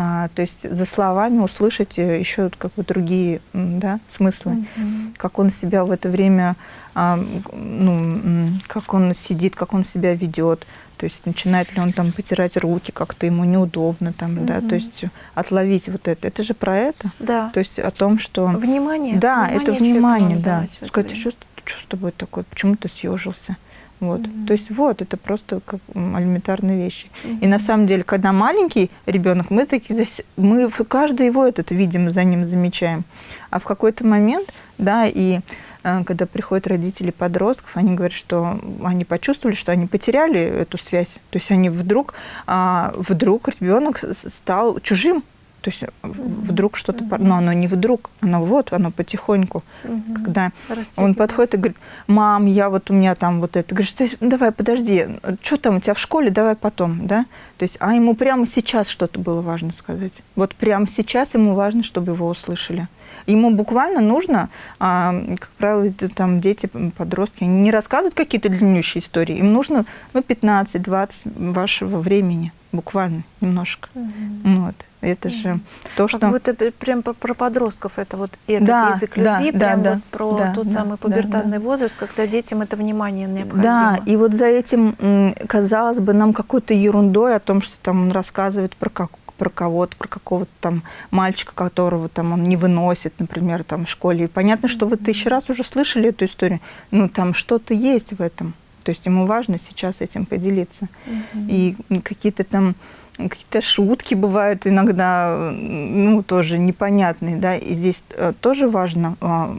А, то есть за словами услышать э, еще как бы другие да, смыслы, mm -hmm. как он себя в это время, а, ну, как он сидит, как он себя ведет, то есть начинает ли он там потирать руки, как-то ему неудобно, там, mm -hmm. да, то есть отловить вот это. Это же про это. Да. То есть о том, что... Внимание. Да, внимание это внимание, да. Сказать, что, что с тобой такое, почему ты съежился? Вот. Mm-hmm. То есть вот, это просто как элементарные вещи. Mm-hmm. И на самом деле, когда маленький ребенок, мы такие, мы каждый его этот видим, за ним замечаем. А в какой-то момент, да, и э, когда приходят родители подростков, они говорят, что они почувствовали, что они потеряли эту связь. То есть они вдруг, а, вдруг ребенок стал чужим то есть вдруг что-то, mm-hmm. но оно не вдруг, оно вот, оно потихоньку. Mm-hmm. Когда Растет он подходит и говорит, мам, я вот у меня там вот это. Говоришь, давай, подожди, что там у тебя в школе, давай потом, да? То есть, а ему прямо сейчас что-то было важно сказать. Вот прямо сейчас ему важно, чтобы его услышали. Ему буквально нужно, а, как правило, там дети, подростки, они не рассказывают какие-то длиннющие истории. Им нужно ну, 15-20 вашего времени, буквально немножко. Mm-hmm. Вот. Это же то, что... Как будто прям про подростков это вот этот да, язык любви, да, прям да, вот про да, тот да, самый пубертатный да, возраст, когда детям это внимание необходимо. Да, и вот за этим, казалось бы, нам какой-то ерундой о том, что там он рассказывает про как про кого-то, про какого-то там мальчика, которого там он не выносит, например, там в школе. И понятно, что вы тысячу раз уже слышали эту историю. Ну, там что-то есть в этом. То есть ему важно сейчас этим поделиться. Mm-hmm. И какие-то там какие-то шутки бывают иногда, ну, тоже непонятные, да, и здесь э, тоже важно а,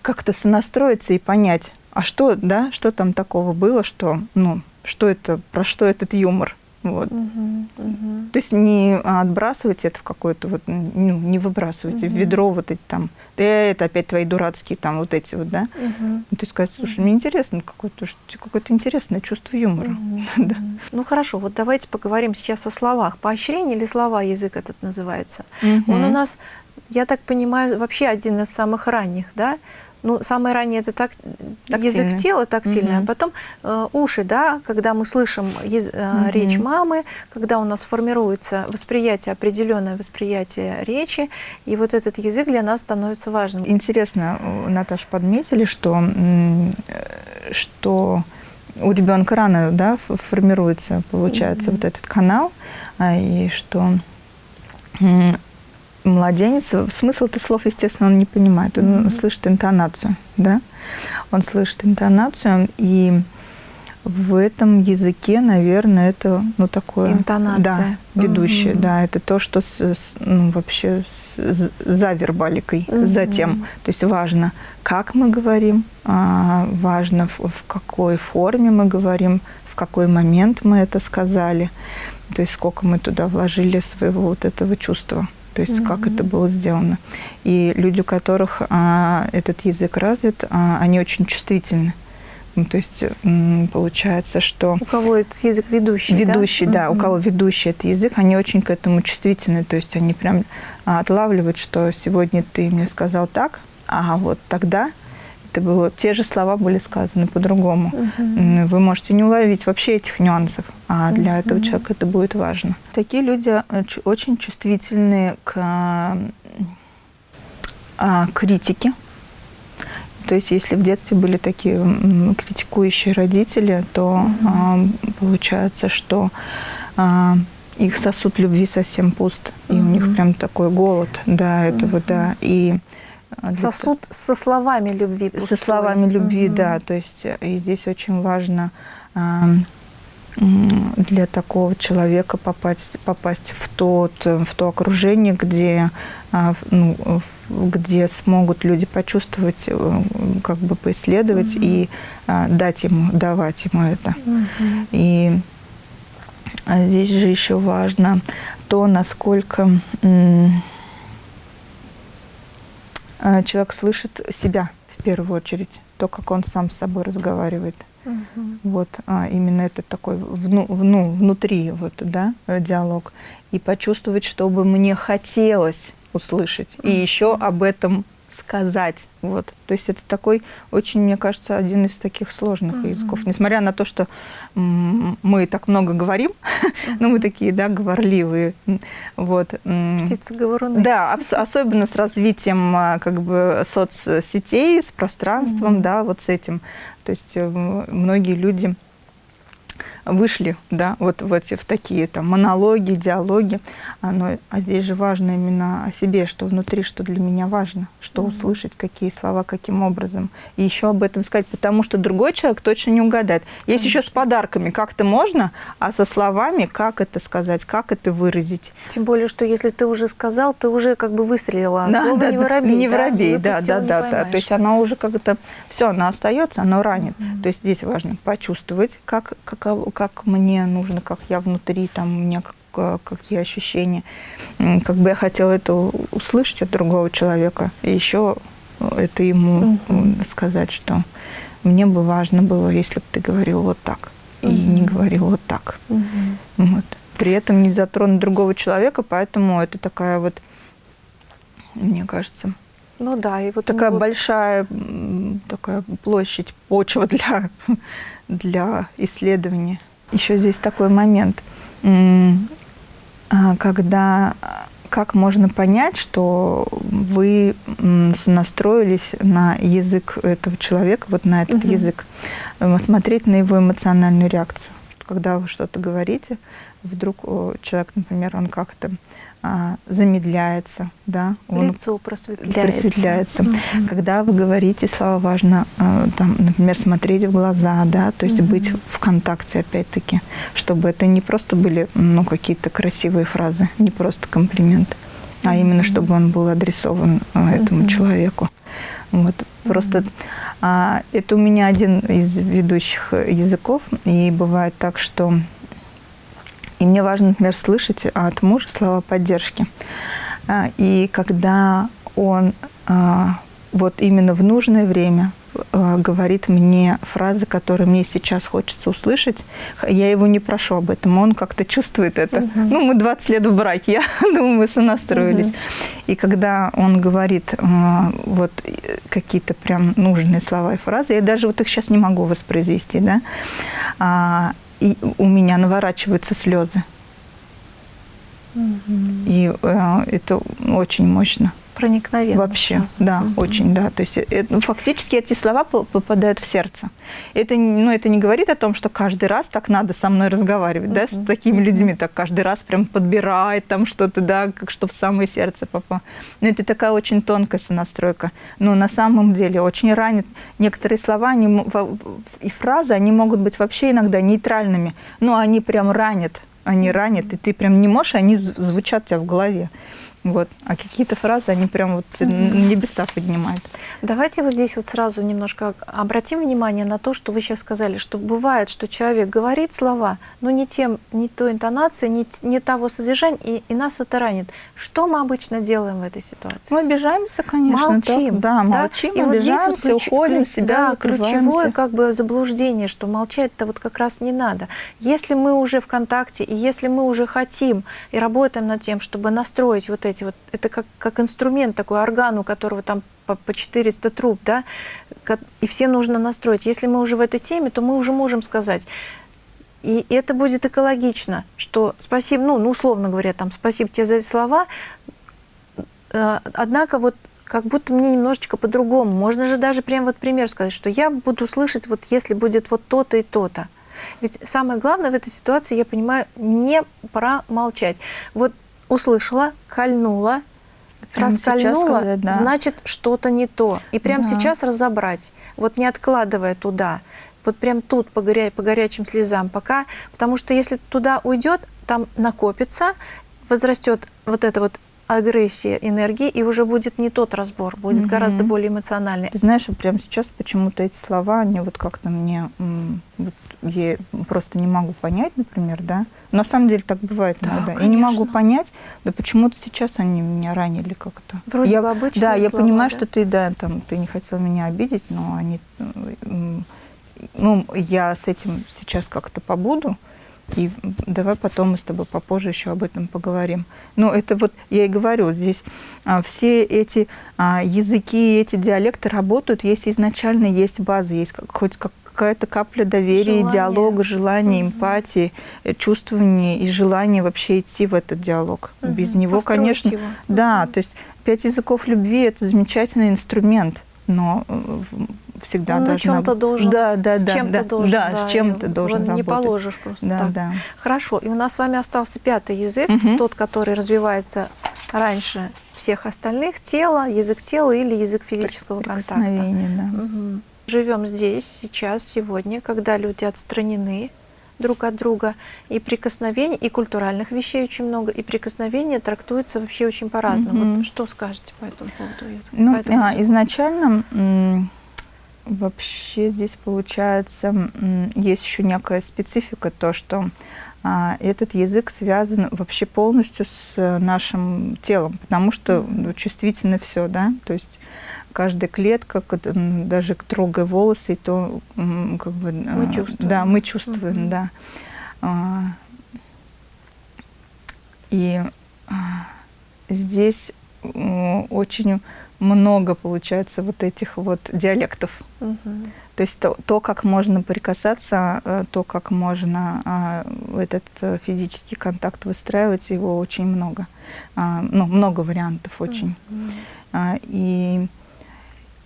как-то сонастроиться и понять, а что, да, что там такого было, что, ну, что это, про что этот юмор, вот. Угу, угу. То есть не отбрасывать это в какое-то вот, ну, не выбрасывать угу. в ведро вот эти там, да это опять твои дурацкие там вот эти вот, да. Угу. То есть сказать, слушай, угу. мне интересно какое-то, какое-то интересное чувство юмора. Угу. да. Ну хорошо, вот давайте поговорим сейчас о словах. Поощрение или слова язык этот называется? Угу. Он у нас, я так понимаю, вообще один из самых ранних, да? Ну, самое раннее это так, язык тела тактильный, угу. а потом э, уши, да, когда мы слышим э, угу. речь мамы, когда у нас формируется восприятие, определенное восприятие речи, и вот этот язык для нас становится важным. Интересно, Наташа, подметили, что, что у ребенка рано да, формируется, получается, угу. вот этот канал, а, и что младенец, смысл этих слов, естественно, он не понимает. Он mm-hmm. слышит интонацию, да? Он слышит интонацию, и в этом языке, наверное, это, ну, такое... Интонация. Да, ведущее, mm-hmm. да. Это то, что с, с, ну, вообще с, за вербаликой, mm-hmm. за тем. То есть важно, как мы говорим, а, важно, в, в какой форме мы говорим, в какой момент мы это сказали. То есть сколько мы туда вложили своего вот этого чувства то есть mm-hmm. как это было сделано. И люди, у которых а, этот язык развит, а, они очень чувствительны. Ну, то есть получается, что... У кого этот язык ведущий, Ведущий, да, да mm-hmm. у кого ведущий этот язык, они очень к этому чувствительны. То есть они прям отлавливают, что сегодня ты мне сказал так, а вот тогда это было, те же слова были сказаны по-другому. Угу. Вы можете не уловить вообще этих нюансов, а для угу. этого человека это будет важно. Такие люди очень чувствительны к а, критике. То есть, если в детстве были такие критикующие родители, то угу. получается, что а, их сосуд любви совсем пуст, и у них прям такой голод, да, этого, да, и а, Сосуд со словами любви. Пустой. Со словами любви, угу. да. То есть э, и здесь очень важно для такого человека попасть, попасть в, тот, в то окружение, где, а, ну, где смогут люди почувствовать, э, как бы поисследовать угу. и а, дать ему, давать ему это. Угу. И здесь же еще важно то, насколько человек слышит себя в первую очередь, то, как он сам с собой разговаривает. Угу. Вот а, именно это такой вну, вну, внутри вот, да, диалог. И почувствовать, чтобы мне хотелось услышать. Угу. И еще об этом сказать. Вот. То есть это такой очень, мне кажется, один из таких сложных uh-huh. языков. Несмотря на то, что мы так много говорим, uh-huh. но мы такие, да, говорливые. Вот. Птицы говоруны. Да, особенно с развитием а, как бы соцсетей, с пространством, uh-huh. да, вот с этим. То есть э, многие люди вышли, да, вот в эти в такие там монологи, диалоги. Оно, а здесь же важно именно о себе, что внутри, что для меня важно, что mm -hmm. услышать, какие слова, каким образом. И еще об этом сказать, потому что другой человек точно не угадает. Есть -hmm. еще с подарками как-то можно, а со словами как это сказать, как это выразить. Тем более, что если ты уже сказал, ты уже как бы выстрелила. А да, слово да, не воробей. Не воробей, да, да, да, да. То есть оно уже как-то, все, оно остается, оно ранит. Mm -hmm. То есть здесь важно почувствовать, как, как, как мне нужно, как я внутри, там у меня как, какие ощущения. Как бы я хотела это услышать от другого человека. И еще это ему сказать, что мне бы важно было, если бы ты говорил вот так. И не говорил вот так. Вот. При этом не затронуть другого человека, поэтому это такая вот, мне кажется, ну да, и вот такая вот... большая такая площадь, почва для, для исследования. Еще здесь такой момент, а, когда как можно понять, что вы настроились на язык этого человека, вот на этот угу. язык, смотреть на его эмоциональную реакцию. Когда вы что-то говорите, вдруг человек, например, он как-то а, замедляется, да, он лицо просветляется. просветляется. Mm -hmm. Когда вы говорите слова, важно, а, там, например, смотреть в глаза, да, то есть mm -hmm. быть в контакте, опять-таки, чтобы это не просто были, ну, какие-то красивые фразы, не просто комплимент, mm -hmm. а именно, чтобы он был адресован а, этому mm -hmm. человеку. Вот, просто а, это у меня один из ведущих языков, и бывает так, что и мне важно, например, слышать от мужа слова поддержки. А, и когда он а, вот именно в нужное время а, говорит мне фразы, которые мне сейчас хочется услышать, я его не прошу об этом, он как-то чувствует это. Угу. Ну, мы 20 лет в браке, я думаю, мы сонастроились. Угу. И когда он говорит вот какие-то прям нужные слова и фразы, я даже вот их сейчас не могу воспроизвести, да, и у меня наворачиваются слезы. Угу. И э, это очень мощно проникновенно. Вообще, да, угу. очень, да. То есть это, ну, фактически эти слова попадают в сердце. Это, ну, это не говорит о том, что каждый раз так надо со мной разговаривать, угу. да, с такими людьми, так каждый раз прям подбирает там что-то, да, как чтобы в самое сердце попало. Но это такая очень тонкая сонастройка. Но на самом деле очень ранит. Некоторые слова они, и фразы, они могут быть вообще иногда нейтральными, но они прям ранят, они ранят, и ты прям не можешь, они звучат у тебя в голове. Вот. А какие-то фразы, они прям вот угу. небеса поднимают. Давайте вот здесь вот сразу немножко обратим внимание на то, что вы сейчас сказали, что бывает, что человек говорит слова, но не тем, не той интонации, не, не того содержания, и, и нас это ранит. Что мы обычно делаем в этой ситуации? Мы обижаемся, конечно. Молчим. Так, да, молчим, и обижаемся, вот здесь вот ключ, уходим, ключ, себя да, ключевое как бы заблуждение, что молчать-то вот как раз не надо. Если мы уже в контакте, и если мы уже хотим и работаем над тем, чтобы настроить вот эти эти вот, это как, как инструмент такой, орган, у которого там по, по 400 труб, да, и все нужно настроить. Если мы уже в этой теме, то мы уже можем сказать, и это будет экологично, что спасибо, ну, ну условно говоря, там, спасибо тебе за эти слова, э, однако вот как будто мне немножечко по-другому. Можно же даже прям вот пример сказать, что я буду слышать, вот если будет вот то-то и то-то. Ведь самое главное в этой ситуации, я понимаю, не промолчать. Вот услышала, кольнула, прямо раскольнула, сказать, да. значит, что-то не то. И прямо да. сейчас разобрать, вот не откладывая туда, вот прям тут по, горя по горячим слезам пока, потому что если туда уйдет, там накопится, возрастет вот это вот агрессия энергии, и уже будет не тот разбор, будет угу. гораздо более эмоциональный. Ты знаешь, прямо сейчас почему-то эти слова, они вот как-то мне, вот я просто не могу понять, например, да, на самом деле так бывает да, иногда. Конечно. Я не могу понять, да почему-то сейчас они меня ранили как-то. Вроде я, бы обычные Да, я слова, понимаю, да? что ты, да, там, ты не хотел меня обидеть, но они, ну, я с этим сейчас как-то побуду, и давай потом мы с тобой попозже еще об этом поговорим. Ну, это вот, я и говорю, здесь а, все эти а, языки, эти диалекты работают, если изначально есть база, есть как, хоть как, какая-то капля доверия, желание. диалога, желания, угу. эмпатии, э, чувствования и желания вообще идти в этот диалог. Угу. Без него, Построить конечно... Его. Да, угу. то есть пять языков любви – это замечательный инструмент, но э, всегда Он должна... на чем-то должен, да, да, с да, чем-то да, должен, да, да, с чем-то должен не работать. положишь просто да, так. Да. Хорошо, и у нас с вами остался пятый язык, угу. тот, который развивается раньше всех остальных, тело, язык тела или язык физического контакта. Да. Угу. Живем здесь, сейчас, сегодня, когда люди отстранены друг от друга, и прикосновений, и культуральных вещей очень много, и прикосновения трактуются вообще очень по-разному. Mm -hmm. вот что скажете по этому поводу? Ну, этому а, изначально вообще здесь получается есть еще некая специфика, то, что а, этот язык связан вообще полностью с нашим телом, потому что ну, чувствительно все, да, то есть каждая клетка, даже трогая волосы, то как бы... Мы чувствуем. Да, мы чувствуем, угу. да. А, и а, здесь очень много получается вот этих вот диалектов. Угу. То есть то, то, как можно прикасаться, э, то, как можно а, этот э, физический контакт выстраивать, его очень много. Ну, много вариантов очень. Угу. И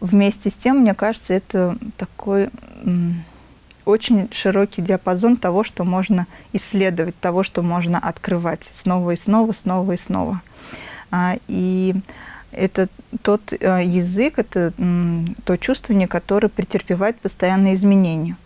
вместе с тем, мне кажется, это такой очень широкий диапазон того, что можно исследовать, того, что можно открывать снова и снова, снова и снова. А, и это тот э, язык, это то чувствование, которое претерпевает постоянные изменения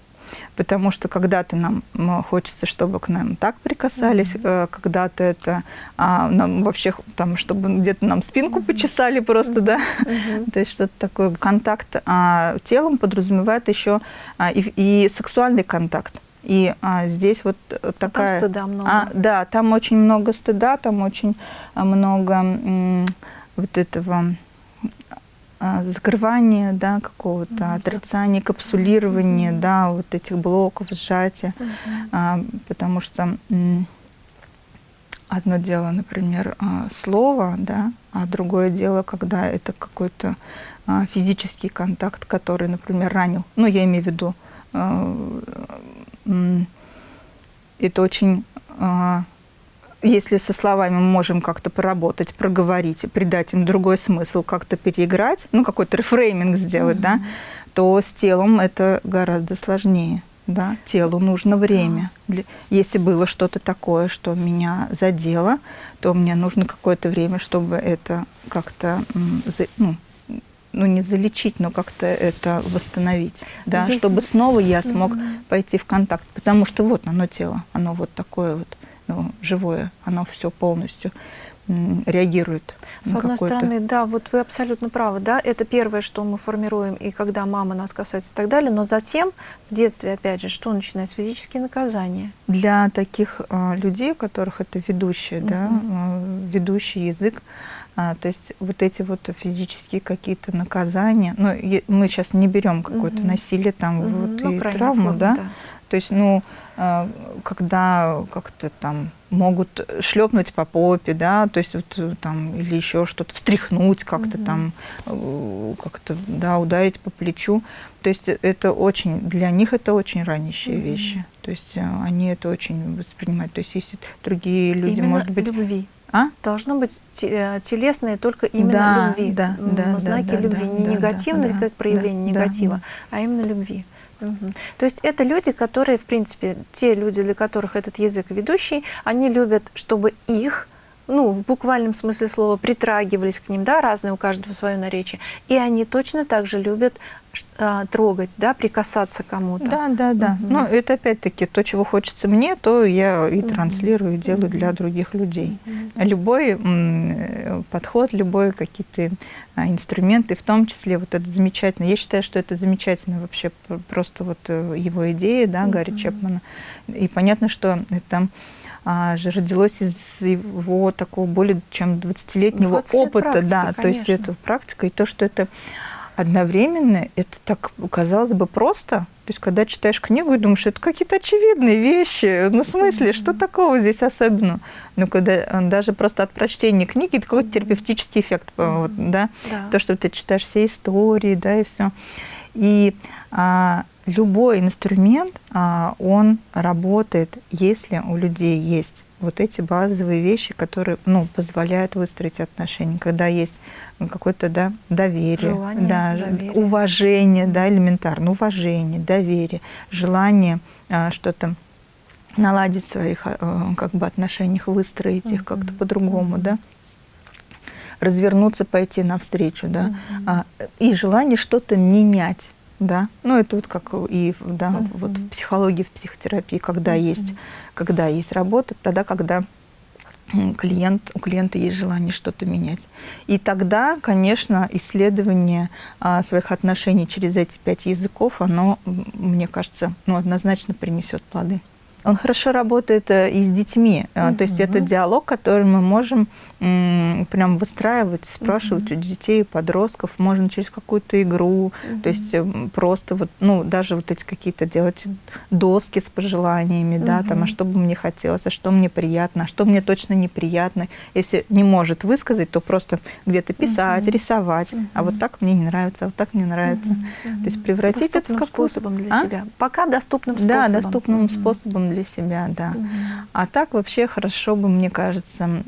потому что когда-то нам хочется, чтобы к нам так прикасались, mm -hmm. когда-то это а, нам вообще там, чтобы где-то нам спинку mm -hmm. почесали просто, mm -hmm. да, mm -hmm. то есть что-то такое. Контакт а, телом подразумевает еще а, и, и сексуальный контакт. И а, здесь вот такая... Там стыда много. А, да, там очень много стыда, там очень много вот этого а, закрывание да, какого-то, mm -hmm. отрицание, капсулирование, mm -hmm. да, вот этих блоков, сжатия. Mm -hmm. а, потому что одно дело, например, а, слово, да, а другое дело, когда это какой-то а, физический контакт, который, например, ранил. Ну, я имею в виду, это очень если со словами мы можем как-то поработать, проговорить, придать им другой смысл, как-то переиграть, ну, какой-то рефрейминг сделать, mm-hmm. да, то с телом это гораздо сложнее. Да, телу нужно время. Для, если было что-то такое, что меня задело, то мне нужно какое-то время, чтобы это как-то ну, ну, не залечить, но как-то это восстановить, да, Здесь... чтобы снова я смог угу. пойти в контакт, потому что вот оно тело, оно вот такое вот ну, живое, оно все полностью реагирует. С одной стороны, да, вот вы абсолютно правы, да, это первое, что мы формируем, и когда мама нас касается и так далее, но затем в детстве, опять же, что начинается? Физические наказания. Для таких а, людей, у которых это ведущий, угу. да, а, ведущий язык, а, то есть вот эти вот физические какие-то наказания, ну, мы сейчас не берем какое-то угу. насилие там угу. вот ну, и травму, форму, да? да, то есть, ну, когда как-то там могут шлепнуть по попе, да, то есть вот э, там или еще что-то встряхнуть как-то угу. там, э, как-то да ударить по плечу, то есть это очень для них это очень ранящие угу. вещи, то есть э, они это очень воспринимают, то есть если другие люди, Именно может быть, любви. А? Должно быть телесное только именно да, любви. Да, да, знаки да, любви. Да, не да, негативность да, как проявление да, негатива, да. а именно любви. То есть это люди, которые, в принципе, те люди, для которых этот язык ведущий, они любят, чтобы их ну, в буквальном смысле слова, притрагивались к ним, да, разные у каждого свое наречие. И они точно так же любят а, трогать, да, прикасаться к кому-то. Да, да, да. Угу. Ну, это опять-таки то, чего хочется мне, то я и транслирую, и делаю для других людей. Угу. Любой подход, любой какие-то а, инструменты, в том числе вот это замечательно. Я считаю, что это замечательно вообще просто вот э, его идея, да, Гарри Чепмана. И понятно, что это родилось из его такого более чем 20-летнего 20 опыта. Практики, да, конечно. то есть это практика, и то, что это одновременно, это так казалось бы просто. То есть, когда читаешь книгу и думаешь, это какие-то очевидные вещи. Ну, в смысле, что такого здесь особенного? Ну, когда э, даже просто от прочтения книги это какой-то терапевтический эффект, вот, да? да? То, что ты читаешь все истории, да, и все. И а, любой инструмент, а, он работает, если у людей есть вот эти базовые вещи, которые ну, позволяют выстроить отношения, когда есть какое-то да, доверие, желание, да, доверие. уважение, да, элементарно, уважение, доверие, желание а, что-то наладить в своих а, как бы, отношениях, выстроить их как-то по-другому, да. Развернуться, пойти навстречу, да, а, и желание что-то менять, да, ну это вот как и да, uh -huh. вот в психологии, в психотерапии, когда uh -huh. есть, когда есть работа, тогда, когда клиент, у клиента есть желание что-то менять. И тогда, конечно, исследование а, своих отношений через эти пять языков, оно, мне кажется, ну, однозначно принесет плоды. Он хорошо работает э, и с детьми. Угу. То есть это диалог, который мы можем прям выстраивать, спрашивать угу. у детей, подростков. Можно через какую-то игру, угу. то есть просто вот, ну, даже вот эти какие-то делать доски с пожеланиями, угу. да, там, а что бы мне хотелось, а что мне приятно, а что мне точно неприятно. Если не может высказать, то просто где-то писать, угу. рисовать. Угу. А вот так мне не нравится, а вот так мне нравится. Угу. То есть превратить доступным это в способом для а? себя. Пока доступным способом. Да, доступным угу. способом для себя, да. Угу. А так вообще хорошо бы, мне кажется,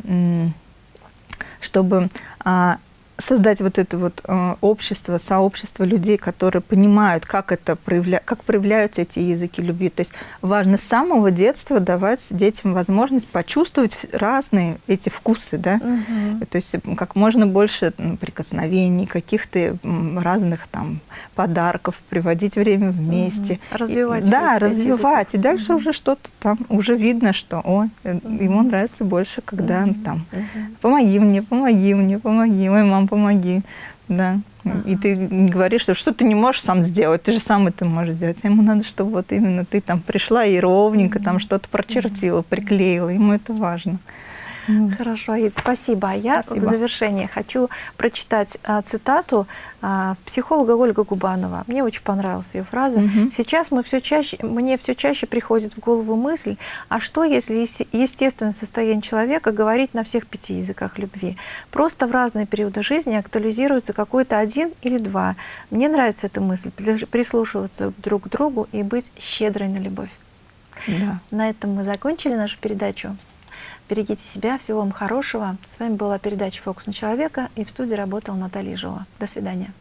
чтобы а, создать вот это вот э, общество, сообщество людей, которые понимают, как это проявля... как проявляются эти языки любви. То есть важно с самого детства давать детям возможность почувствовать разные эти вкусы, да. Угу. То есть как можно больше прикосновений, каких-то разных там подарков, приводить время вместе. Угу. Развивать. И, да, развивать. И дальше угу. уже что-то там уже видно, что о, угу. ему нравится больше, когда угу. там помоги мне, помоги мне, помоги, ой, помоги. Да. Ага. И ты говоришь, что что ты не можешь сам сделать, ты же сам это можешь сделать. А ему надо, чтобы вот именно ты там пришла и ровненько там что-то прочертила, приклеила. Ему это важно. Хорошо, Аид, спасибо. А я спасибо. в завершение хочу прочитать а, цитату а, психолога Ольга Губанова. Мне очень понравилась ее фраза. Угу. Сейчас мы все чаще, мне все чаще приходит в голову мысль, а что, если естественное состояние человека говорить на всех пяти языках любви? Просто в разные периоды жизни актуализируется какой-то один или два. Мне нравится эта мысль, прислушиваться друг к другу и быть щедрой на любовь. Да. На этом мы закончили нашу передачу. Берегите себя, всего вам хорошего. С вами была передача «Фокус на человека» и в студии работала Наталья Жова. До свидания.